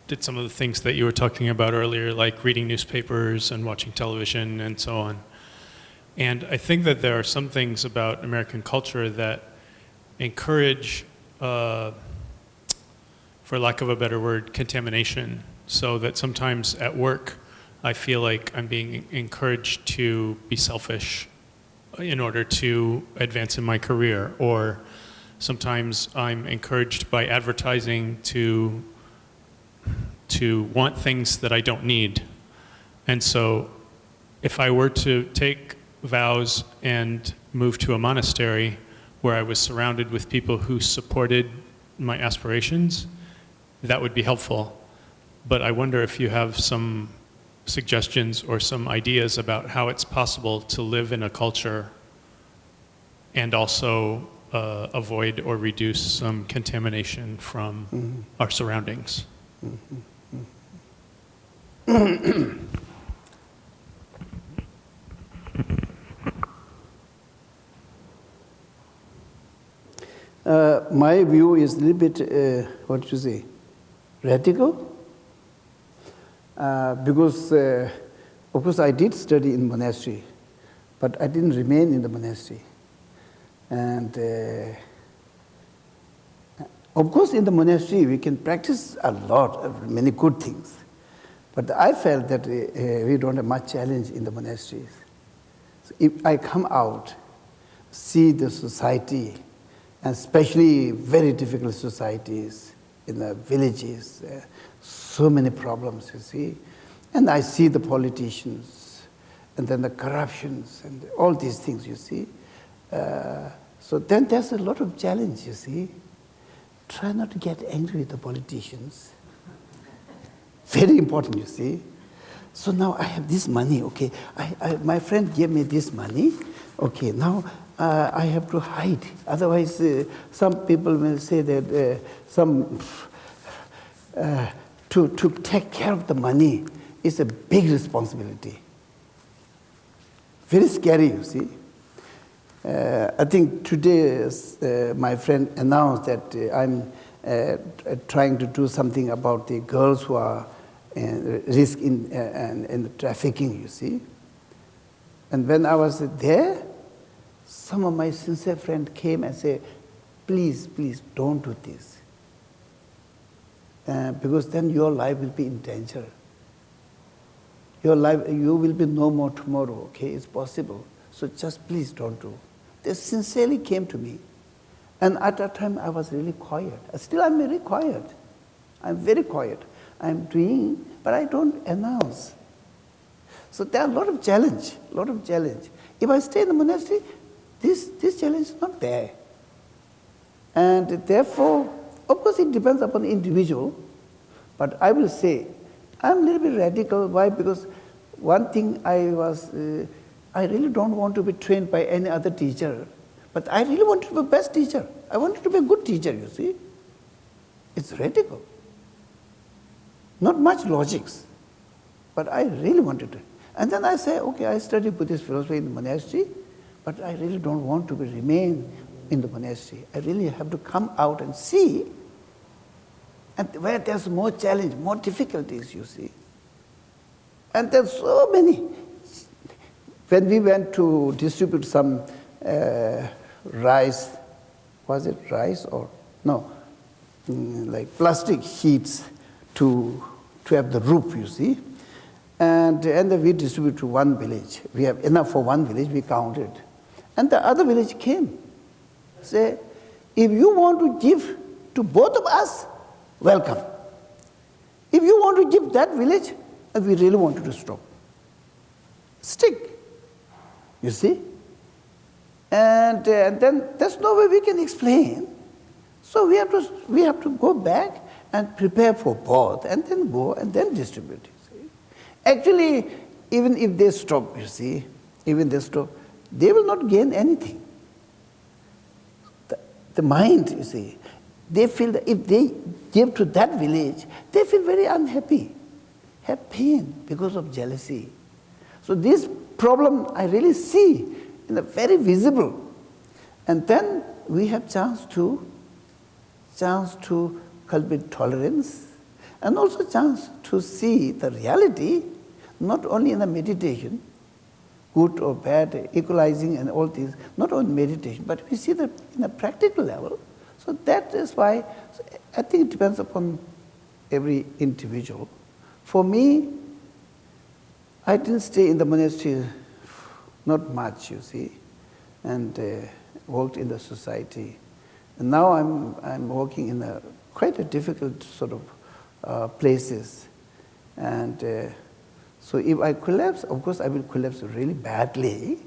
did some of the things that you were talking about earlier, like reading newspapers and watching television and so on. And I think that there are some things about American culture that encourage, uh, for lack of a better word, contamination. So that sometimes at work, I feel like I'm being encouraged to be selfish in order to advance in my career, or sometimes I'm encouraged by advertising to to want things that I don't need. And so if I were to take vows and move to a monastery where I was surrounded with people who supported my aspirations, that would be helpful. But I wonder if you have some suggestions or some ideas about how it's possible to live in a culture and also uh, avoid or reduce some contamination from mm-hmm. our surroundings. Mm-hmm. Mm-hmm. Uh, my view is a little bit, uh, what you say, radical. Uh, because, uh, of course, I did study in monastery, but I didn't remain in the monastery. And uh, of course, in the monastery, we can practice a lot of many good things. But I felt that uh, we don't have much challenge in the monasteries. So if I come out, see the society, and especially very difficult societies in the villages, uh, so many problems, you see. And I see the politicians, and then the corruptions, and all these things, you see. Uh, so then there's a lot of challenge, you see. Try not to get angry with the politicians. Very important, you see. So now I have this money, okay. I, I, my friend gave me this money, okay. Now uh, I have to hide. Otherwise, uh, some people will say that uh, some uh, to to take care of the money is a big responsibility. Very scary, you see. Uh, I think today my friend announced that I'm trying to do something about the girls who are risk in, uh, in trafficking, you see. And when I was there, some of my sincere friends came and said, please, please don't do this. Uh, because then your life will be in danger. Your life, you will be no more tomorrow, okay? It's possible. So just please don't do. They sincerely came to me. And at that time, I was really quiet. Still, I'm very quiet. I'm very quiet. I'm doing, but I don't announce. So there are a lot of challenge, a lot of challenge. If I stay in the monastery, this, this challenge is not there. And therefore, of course, it depends upon individual. But I will say, I'm a little bit radical. Why? Because one thing I was, uh, I really don't want to be trained by any other teacher. But I really wanted to be best teacher. I wanted to be a good teacher, you see. It's radical. Not much logics, but I really wanted to. And then I say, okay, I study Buddhist philosophy in the monastery, but I really don't want to remain in the monastery. I really have to come out and see, and where there's more challenge, more difficulties, you see. And there's so many. When we went to distribute some uh, rice, was it rice or no, mm, like plastic sheets to, to have the roof, you see. And, and we distribute to one village. We have enough for one village, we counted. And the other village came. Say, if you want to give to both of us, welcome. If you want to give that village, we really want you to stop. Stick. You see? And, uh, then there's no way we can explain. So we have to, we have to go back and prepare for both, and then go and then distribute. Actually, even if they stop, you see, even they stop, they will not gain anything. The, the mind, you see, they feel that if they give to that village, they feel very unhappy, have pain because of jealousy. So this problem I really see in the very visible. And then we have chance to chance to cultivate tolerance and also chance to see the reality not only in the meditation, good or bad, equalizing and all these, not only meditation, but we see that in a practical level. So that is why I think it depends upon every individual. For me, I didn't stay in the monastery not much, you see, and uh, worked in the society. And now I'm, I'm working in a quite a difficult sort of uh, places. And uh, so if I collapse, of course I will collapse really badly.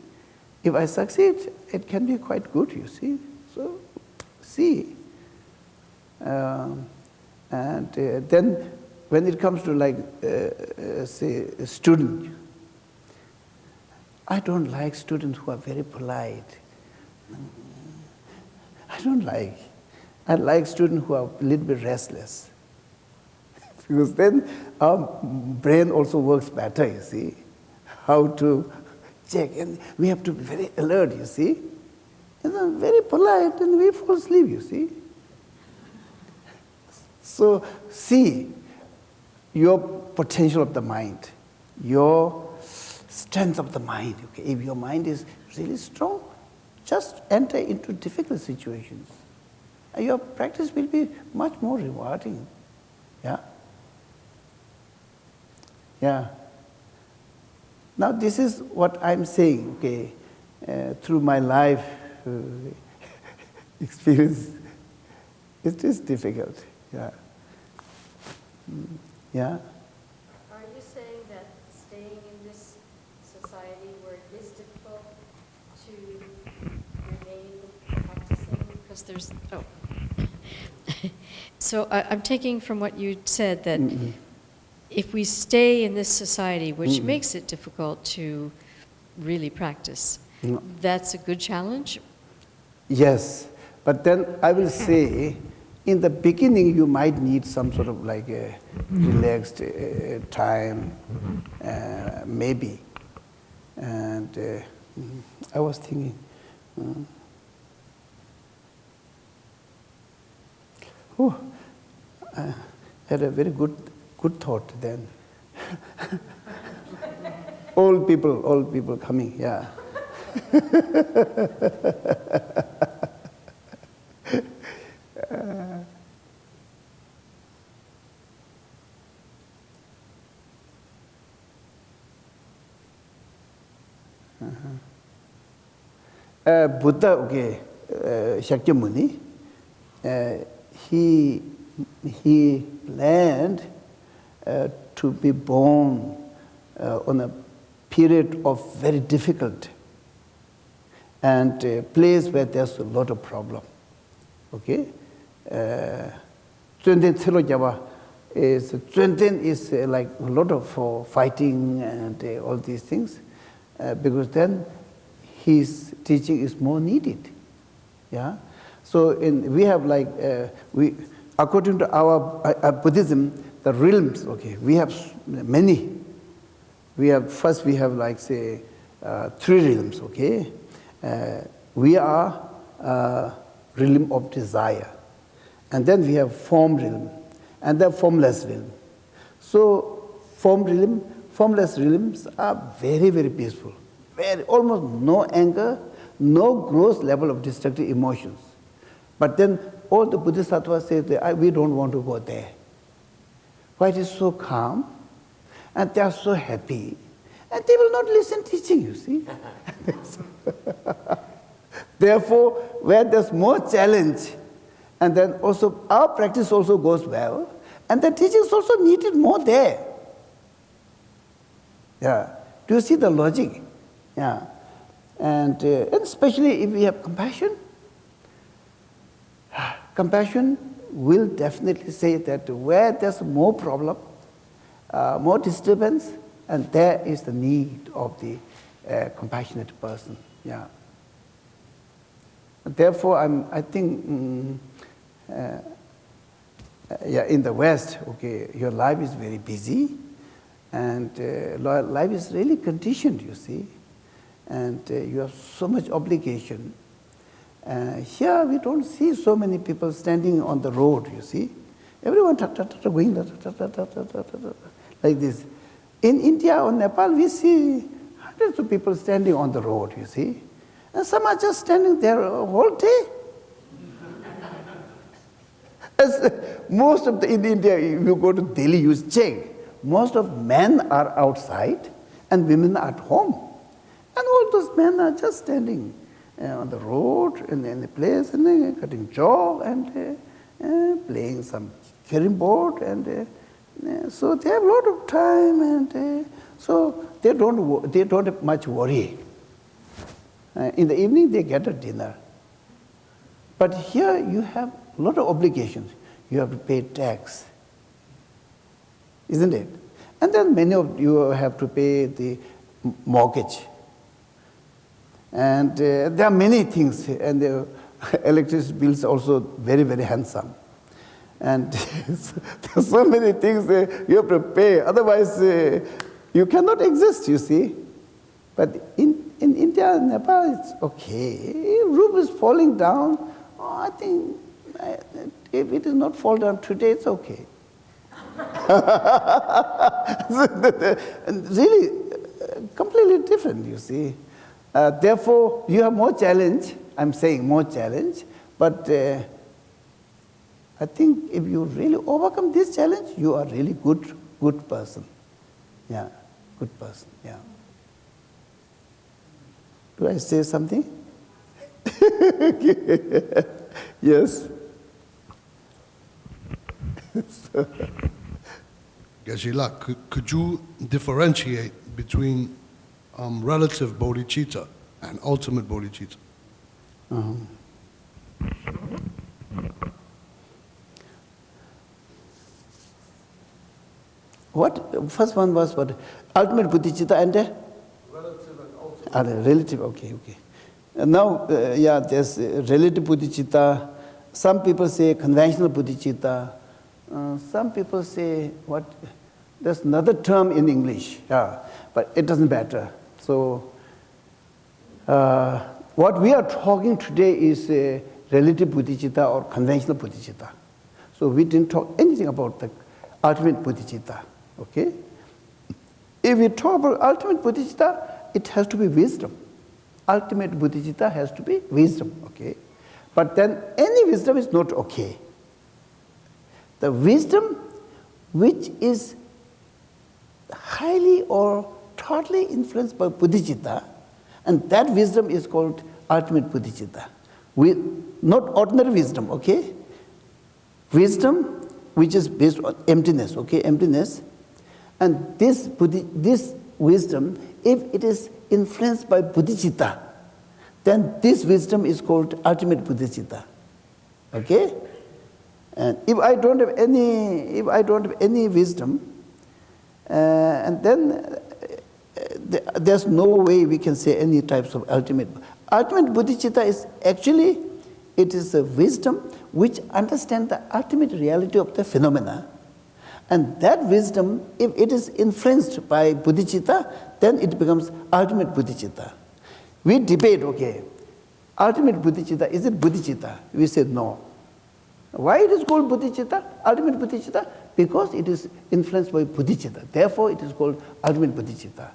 If I succeed, it can be quite good, you see. So, see. Um, and uh, then when it comes to like, uh, uh, say, a student, I don't like students who are very polite. I don't like. I like students who are a little bit restless. Because then our brain also works better, you see. How to check. And we have to be very alert, you see. And then very polite, and we fall asleep, you see. So, see your potential of the mind, your strength of the mind. Okay? If your mind is really strong, just enter into difficult situations. Your practice will be much more rewarding. Yeah? Yeah. Now, this is what I'm saying, okay, uh, through my life uh, experience. It is difficult. Yeah. Mm, Yeah. Are you saying that staying in this society where it is difficult to remain practicing? Because there's, oh. So I, I'm taking from what you said that if we stay in this society, which makes it difficult to really practice, No. that's a good challenge? Yes, but then I will say, in the beginning, you might need some sort of like a relaxed uh, time, uh, maybe. And uh, mm, I was thinking, oh, I had a very good, good thought then. old people, old people coming, yeah. Uh, Buddha, okay, uh, Shakyamuni, uh, he, he planned uh, to be born uh, on a period of very difficult and a place where there's a lot of problem. Okay? Uh then tselo jaba is tsunden is uh, like a lot of uh, fighting and uh, all these things uh, because then his teaching is more needed. Yeah? So in we have like uh, we according to our uh, uh buddhism the realms. Okay, we have many. We have first we have like say uh, three realms. Okay, uh, we are uh, realm of desire, and then we have form realm, and then formless realm. So form realm, formless realms are very very peaceful, very almost no anger, no gross level of destructive emotions. But then all the Buddhist Bodhisattvas say that "I- we don't want to go there. Why it is so calm, and they are so happy, and they will not listen teaching. You see. Therefore, where there's more challenge, and then also our practice also goes well, and the teaching is also needed more there. Yeah. Do you see the logic? Yeah. And, uh, and especially if we have compassion, compassion will definitely say that where there's more problem, uh, more disturbance, and there is the need of the uh, compassionate person. Yeah. Therefore, I'm, I think, mm, uh, uh, yeah, in the West, okay, your life is very busy, and uh, life is really conditioned, you see, and uh, you have so much obligation. Uh, here we don't see so many people standing on the road, you see. Everyone ta, ta, ta, ta, going ta, ta, ta, ta, ta, ta, ta, like this. In India or Nepal, we see hundreds of people standing on the road, you see. And some are just standing there all day. As most of the, in India, you go to Delhi, you check. Most of men are outside and women are at home. And all those men are just standing. Eh, on the road and in the place and uh, cutting jog and uh, uh, playing some carom board and uh, uh, so they have a lot of time and uh, so they don't they don't have much worry. Uh, in the evening they get a dinner. But here you have a lot of obligations. You have to pay tax isn't it? And then many of you have to pay the mortgage. And uh, there are many things, and the electricity bills also very, very handsome. And there are so many things uh, you have to pay, otherwise, uh, you cannot exist, you see. But in, in India and Nepal, it's okay. Roof is falling down. Oh, I think if it is not fall down today, it's okay. really, uh, completely different, you see. Uh, therefore, you have more challenge. I'm saying more challenge, but uh, I think if you really overcome this challenge, you are really good, good person. Yeah, good person. Yeah. Do I say something? yes. Geshe-la, could, could you differentiate between um, relative bodhicitta and ultimate bodhicitta. Um. What first one was what ultimate bodhicitta and uh, relative and ultimate. Ah, relative. Okay, okay. And now, uh, yeah, there's uh, relative bodhicitta. Some people say conventional bodhicitta. Uh, some people say what. There's another term in English. Yeah, but it doesn't matter. So uh, what we are talking today is a relative bodhicitta or conventional bodhicitta. So we didn't talk anything about the ultimate bodhicitta. Okay? If we talk about ultimate bodhicitta, it has to be wisdom. Ultimate bodhicitta has to be wisdom. Okay? But then any wisdom is not okay. The wisdom which is highly or totally influenced by bodhicitta, and that wisdom is called ultimate bodhicitta. We, not ordinary wisdom, okay? Wisdom which is based on emptiness, okay? Emptiness. And this, buddhi, this wisdom, if it is influenced by bodhicitta, then this wisdom is called ultimate bodhicitta, okay? And if I don't have any, if I don't have any wisdom, uh, and then th- there's no way we can say any types of ultimate. Ultimate bodhicitta is actually, it is a wisdom which understands the ultimate reality of the phenomena. And that wisdom, if it is influenced by bodhicitta, then it becomes ultimate bodhicitta. We debate, okay, ultimate bodhicitta, is it bodhicitta? We say no. Why it is called bodhicitta, ultimate bodhicitta? Because it is influenced by bodhicitta. Therefore, it is called ultimate bodhicitta.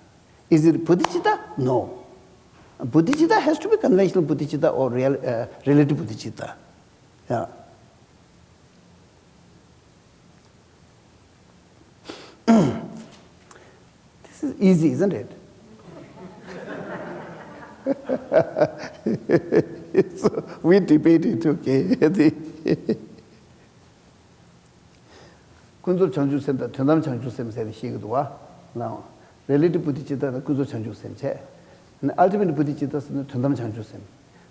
Is it bodhicitta? No. Bodhicitta has to be conventional bodhicitta or real, uh, relative bodhicitta. Yeah. this is easy, isn't it? so we debated, okay. the 군조 장주센터 전남 장주센터 세대 시기도와 나 relative 부딪히다 군조 장주센체 ultimate 부딪히다는 전남 장주센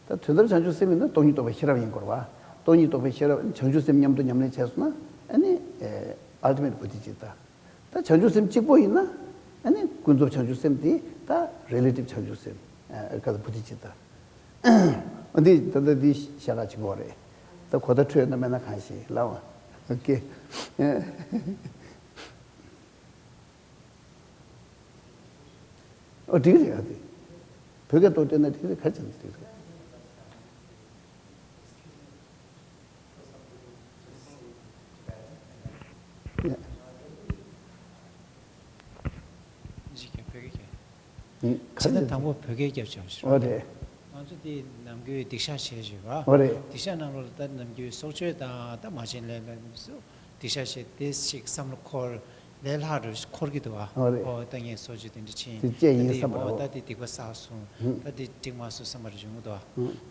다 전남 장주센은 돈이 또 베시라인 거와 돈이 또 베시라 장주센 냠도 냠내 채스나 아니 에 ultimate 부딪히다 다 장주센 찍고 있나 아니 군조 장주센이 다 relative 장주센 에 그래서 부딪히다 어디 더더디 샤가 지 어떻게 해야 돼? 벽에 또 때는 어떻게 가르쳐 줄 이게 벽이게. 응, 지난 가르쳐. 당부 벽이게 좀. 어디? 아주디 남규 딕샤 시해지가. 어디? 딕샤 나로 다 남규 소주에다 다 마진래면서 딕샤 시 디스식 삼콜 렐하르 콜기도 와. 어디? 어 땅에 소주든지 치. 진짜 이 삼으로. 다디 디고 사수. 다디 딩마수 삼을 중도 와.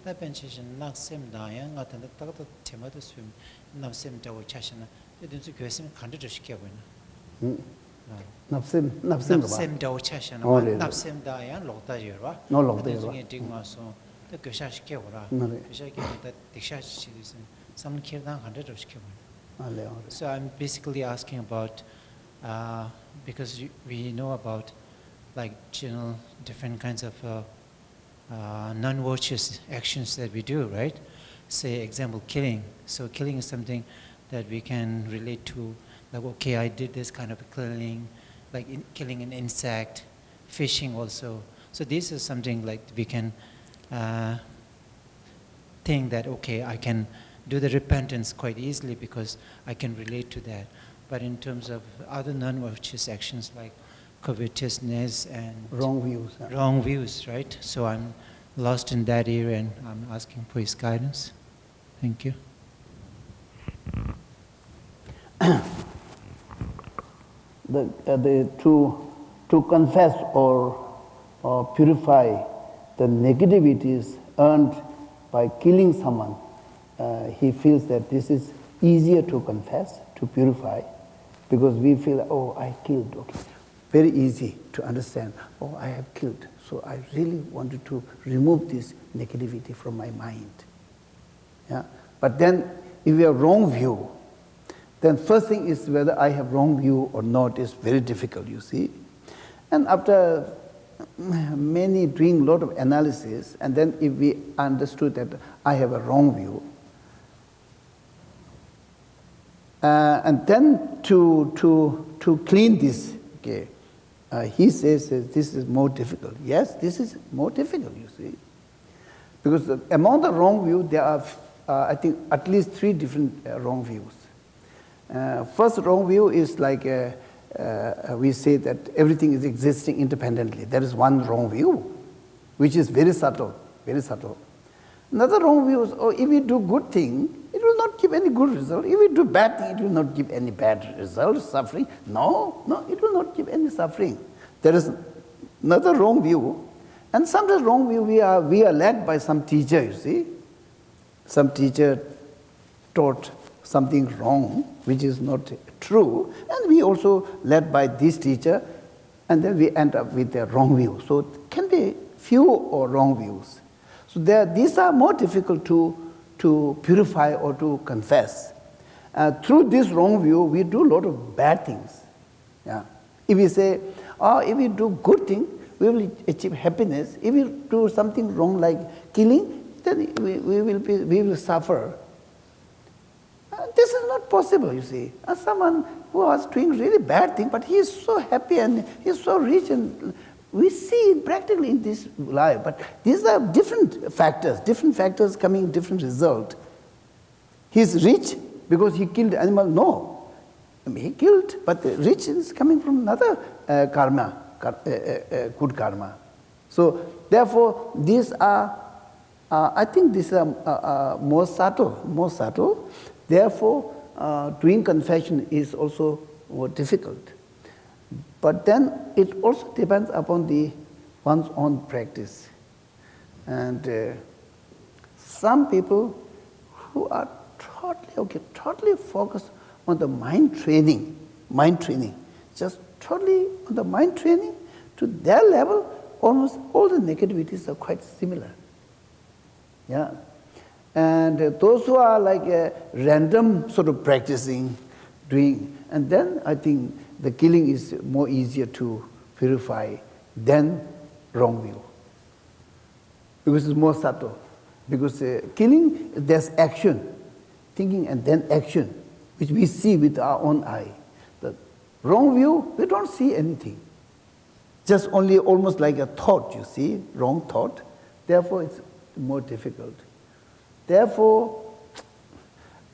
다 벤치신 낙셈다야 같은 데 딱도 테마도 수 낙셈다고 차시나. 이든지 교수님 간도 시켜 보이나. 응. 납셈 납셈 봐. 납셈다고 차시나. 어, 네, 네. 납셈다야 록다지여와. 너 록다지여와. 중에 딩마수. 또 교사 시켜 보라. 네, 네. 교사 기타 딕샤 시리즈. 삼 키르당 간도 시켜 보이나. 아, 네. 어, So I'm basically asking about uh, because we know about like general different kinds of uh, uh, non-virtuous actions that we do, right? Say, example, killing. So killing is something that we can relate to, like okay, I did this kind of killing, like in, killing an insect, fishing also. So this is something like we can uh, think that okay i can do the repentance quite easily because i can relate to that but in terms of other non-virtuous actions like covetousness and wrong views. huh? wrong views right so i'm lost in that area and i'm asking for his guidance thank you the, uh, the, to, to confess or, or purify the negativities earned by killing someone, uh, he feels that this is easier to confess, to purify, because we feel, oh, I killed, okay. Very easy to understand, oh, I have killed, so I really wanted to remove this negativity from my mind. Yeah? But then, if you have wrong view, then first thing is whether I have wrong view or not is very difficult, you see. And after many doing lot of analysis, and then if we understood that I have a wrong view, uh, and then to, to, to clean this, uh, he says this is more difficult. Yes, this is more difficult, you see. Because among the wrong view, there are, uh, I think, at least three different uh, wrong views. Uh, first wrong view is like we say that everything is existing independently. That is one wrong view, which is very subtle, very subtle. Another wrong view is, oh, if we do good thing, not give any good result. If we do bad it will not give any bad result, suffering. No, no, it will not give any suffering. There is another wrong view. And sometimes wrong view, we are, we are led by some teacher, you see. Some teacher taught something wrong, which is not true, and we also led by this teacher, and then we end up with a wrong view. So it can be few or wrong views. So there, these are more difficult to, to purify or to confess. uh, through this wrong view, we do a lot of bad things. Yeah. If we say, oh, if we do good thing, we will achieve happiness. If we do something wrong like killing, then we, we, will, be, we will suffer. Uh, this is not possible, you see. Uh, someone who was doing really bad thing, but he is so happy and he is so rich and we see it practically in this life. But these are different factors, different factors coming different result. He is rich because he killed animal. No, I mean, he killed, but the rich is coming from another uh, karma, kar, uh, uh, uh good karma. So therefore, these are, uh, I think these are uh, more subtle, more subtle. Therefore, doing confession is also more difficult. But then it also depends upon the one's own practice. And uh, some people who are totally, okay, totally focused on the mind training, mind training, just totally on the mind training, to their level, almost all the negativities are quite similar. Yeah. And uh, those who are like a random sort of practicing, doing, and then I think the killing is more easier to purify than wrong view. Because it's more subtle. Because uh, killing, there's action, thinking and then action, which we see with our own eye. The wrong view, we don't see anything. Just only almost like a thought, you see, wrong thought. Therefore, it's more difficult. Therefore,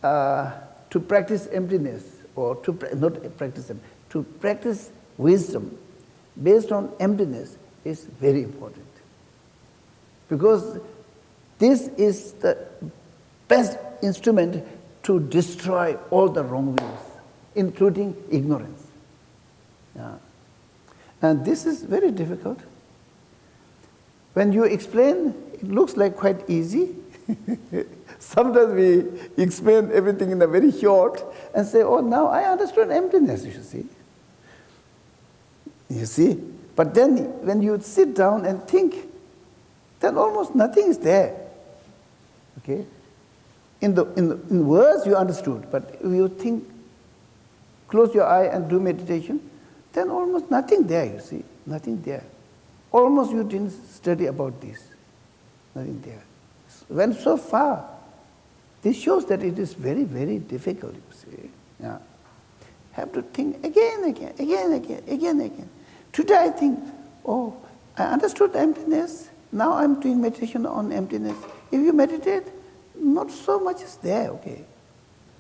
uh, to practice emptiness, or to not practice emptiness, to practice wisdom based on emptiness is very important. Because this is the best instrument to destroy all the wrong views, including ignorance. Yeah. And this is very difficult. When you explain, it looks like quite easy. Sometimes we explain everything in a very short and say, oh, now I understood emptiness, you see. You see? But then when you sit down and think, then almost nothing is there. Okay? In, the, in, the, in words you understood, but if you think, close your eye and do meditation, then almost nothing there, you see, nothing there. Almost you didn't study about this, nothing there. Went so far. This shows that it is very, very difficult, you see. Yeah. Have to think again, again, again, again, again, again. Today I think, oh, I understood emptiness. Now I'm doing meditation on emptiness. If you meditate, not so much is there, okay.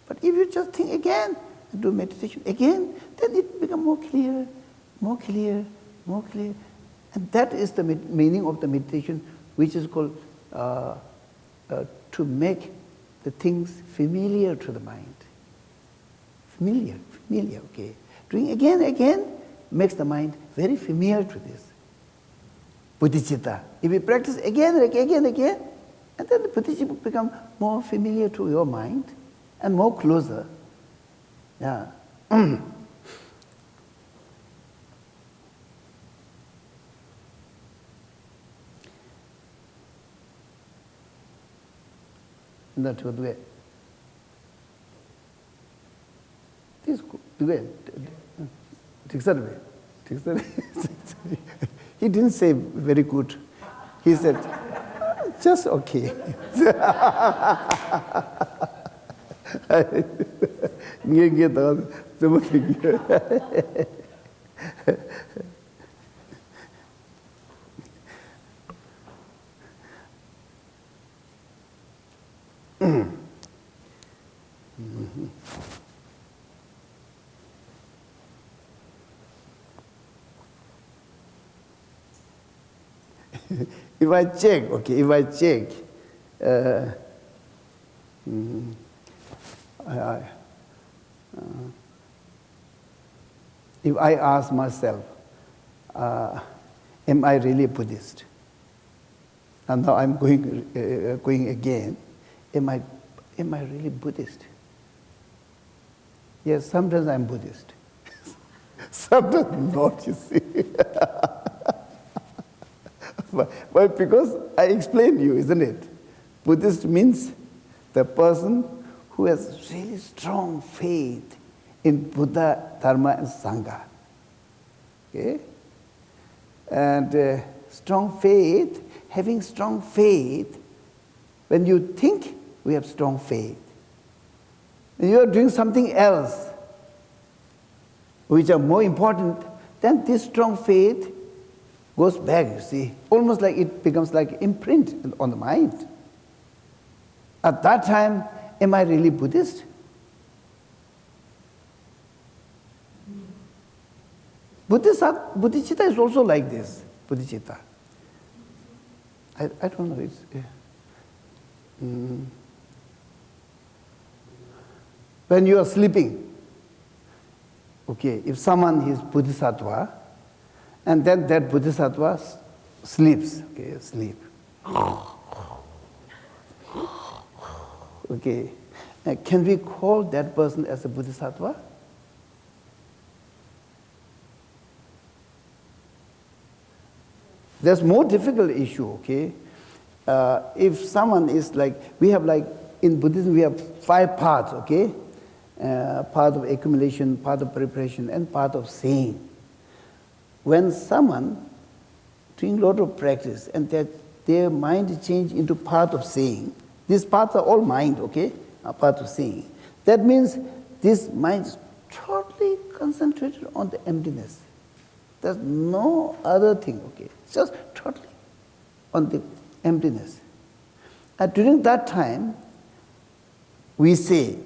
But if you just think again, and do meditation again, then it becomes more clear, more clear, more clear. And that is the meaning of the meditation, which is called uh, uh, to make the things familiar to the mind. Familiar, familiar, okay. Doing again, again, makes the mind very familiar to this. Bodhicitta. If you practice again and again again, and then the bodhicitta become more familiar to your mind and more closer. Yeah. That's what way. Dugai, Tiksarve, He didn't say very good. He said, just okay. mm-hmm. if I check, okay, if I check, uh, mm, I, uh, if I ask myself, uh, am I really Buddhist? And now I'm going, uh, going again, am I, am I really Buddhist? Yes, sometimes I'm Buddhist. sometimes not, you see. Well, because I explained you, isn't it? Buddhist means the person who has really strong faith in Buddha, Dharma, and Sangha. Okay? And uh, strong faith, having strong faith, when you think we have strong faith, when you are doing something else, which are more important, then this strong faith goes back, you see, almost like it becomes like imprint on the mind. At that time, am I really Buddhist? Buddhist, Bodhicitta is also like this, Bodhicitta. I, I don't know, it's... Mm. when you are sleeping, okay, if someone is Bodhisattva, and then that Bodhisattva sleeps, okay, sleep. Okay, uh, can we call that person as a Bodhisattva? There's more difficult issue, okay? Uh, if someone is like, we have like, in Buddhism, we have five parts, okay? Uh, part of accumulation, part of preparation, and part of saying. When someone doing a lot of practice and that their mind change into part of seeing, these parts are all mind, okay? A part of seeing. That means this mind is totally concentrated on the emptiness. There's no other thing, okay? Just totally on the emptiness. And during that time, we say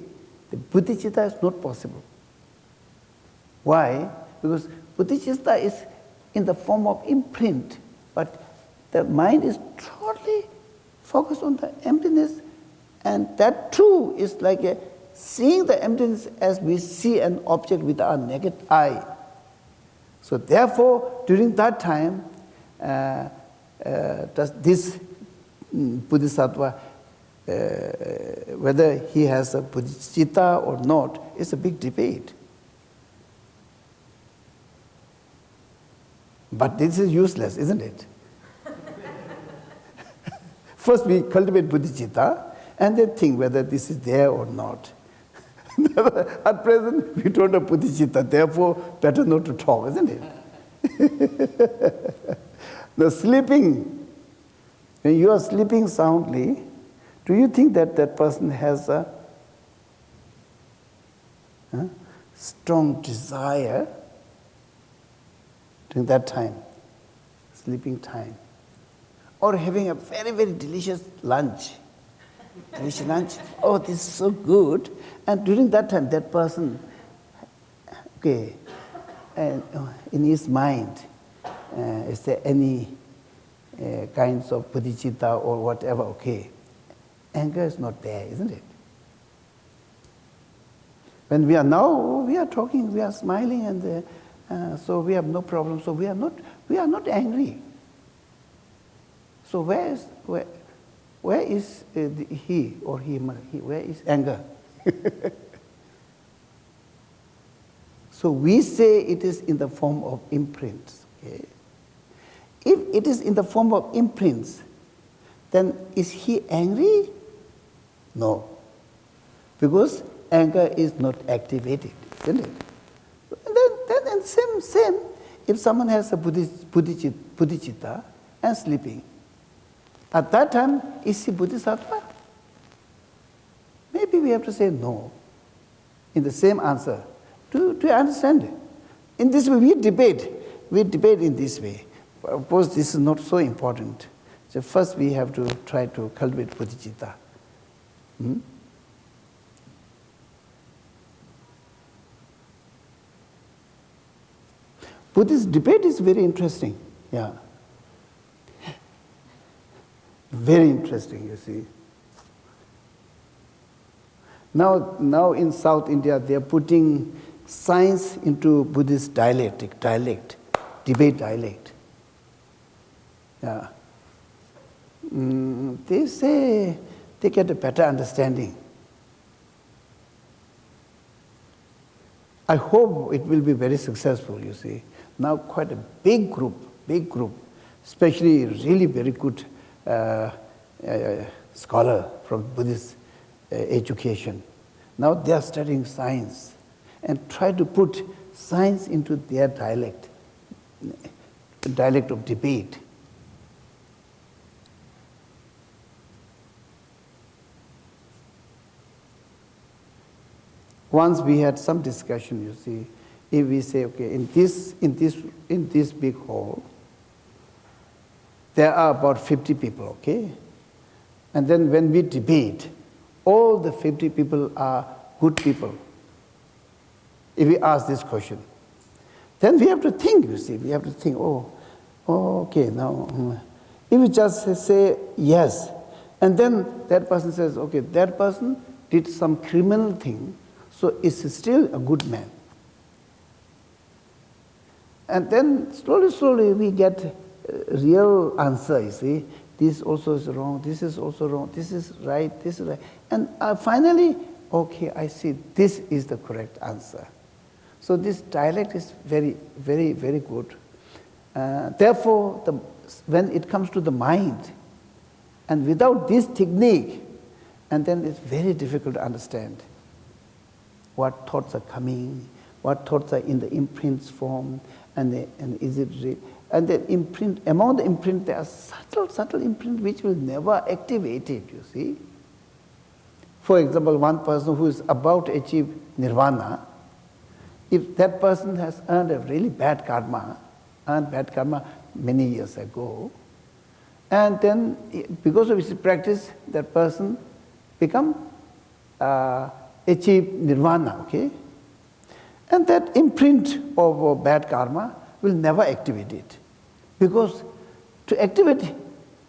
the bodhicitta is not possible. Why? Because bodhicitta is in the form of imprint, but the mind is totally focused on the emptiness, and that too is like a seeing the emptiness as we see an object with our naked eye. So therefore, during that time, uh, uh, this mm, Bodhisattva, uh, whether he has a bodhicitta or not, is a big debate. But this is useless, isn't it? First, we cultivate bodhicitta and then think whether this is there or not. At present, we don't have bodhicitta, therefore, better not to talk, isn't it? the sleeping, when you are sleeping soundly, do you think that that person has a huh, strong desire during that time, sleeping time? Or having a very, very delicious lunch? delicious lunch. Oh, this is so good. And during that time, that person, okay, and uh, in his mind, uh, is there any uh, kinds of bodhicitta or whatever? Okay, anger is not there, isn't it? When we are now, we are talking, we are smiling, and uh, uh, so we have no problem. So we are not, we are not angry. So where is where? Where is uh, the, he or he, he? Where is anger? so we say it is in the form of imprints. Okay? If it is in the form of imprints, then is he angry? No. Because anger is not activated, isn't it? And then, then and same, same, if someone has a bodhicitta, bodhicitta and sleeping, at that time, is he Bodhisattva? Maybe we have to say no in the same answer. Do you understand? In this way, we debate. We debate in this way. Of course, this is not so important. So first, we have to try to cultivate bodhicitta. Hmm? Buddhist debate is very interesting. Yeah. Very interesting, you see. Now, now in South India, they are putting science into Buddhist dialectic, dialect, debate dialect. Yeah. Mm, they say they get a better understanding. I hope it will be very successful, you see. Now quite a big group, big group, especially really very good uh, uh, scholar from Buddhist uh, education, Now they are studying science and try to put science into their dialect, dialect of debate. Once we had some discussion, you see, if we say, okay, in this, in this, in this big hall, there are about 50 people, okay? And then when we debate, all the 50 people are good people. If we ask this question, then we have to think, you see, we have to think, oh, oh okay, now, mm. if we just say yes, and then that person says, okay, that person did some criminal thing, so is still a good man. And then slowly, slowly we get real answer, you see. This also is wrong, this is also wrong, this is right, this is right. And uh, finally, okay, I see this is the correct answer. So this dialect is very, very, very good. Uh, therefore, the, when it comes to the mind, and without this technique, and then it's very difficult to understand what thoughts are coming, what thoughts are in the imprints form, and, the, and is it real? And the imprint, among the imprint, there are subtle, subtle imprint which will never activate it, you see. For example, one person who is about to achieve nirvana, if that person has earned a really bad karma, earned bad karma many years ago, and then because of his practice, that person become uh, achieve nirvana, okay? And that imprint of bad karma will never activate it. Because to activate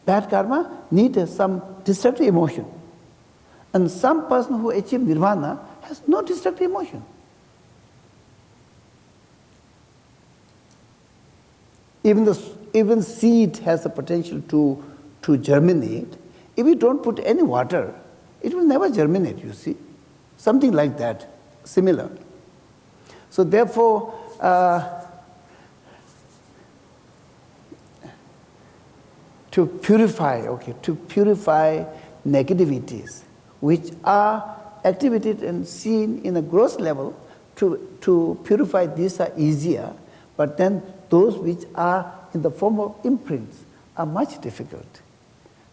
bad karma need some destructive emotion. And some person who achieve nirvana has no destructive emotion. Even the even seed has the potential to, to germinate. If you don't put any water, it will never germinate, you see. Something like that, similar. So therefore, uh, to purify, okay, to purify negativities, which are activated and seen in a gross level, to, to purify these are easier, but then those which are in the form of imprints are much difficult.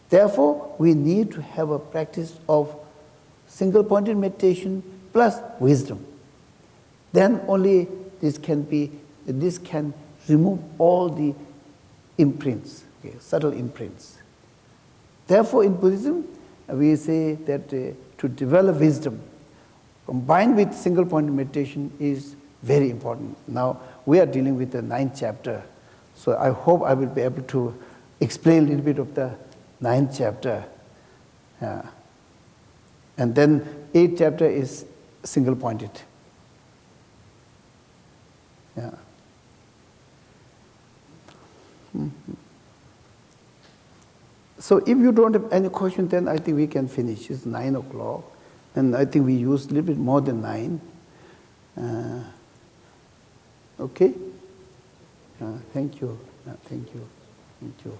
Therefore, we need to have a practice of single pointed meditation plus wisdom. Then only this can be, this can remove all the imprints, okay, subtle imprints. Therefore, in Buddhism, we say that uh, to develop wisdom combined with single point meditation is very important. Now, we are dealing with the ninth chapter, so I hope I will be able to explain a little bit of the ninth chapter. Uh, and then eighth chapter is single pointed. Mm-hmm. So if you don't have any question, then I think we can finish. It's nine o'clock, and I think we used a little bit more than nine. Uh, okay. Uh, thank you. Uh, thank you. Thank you.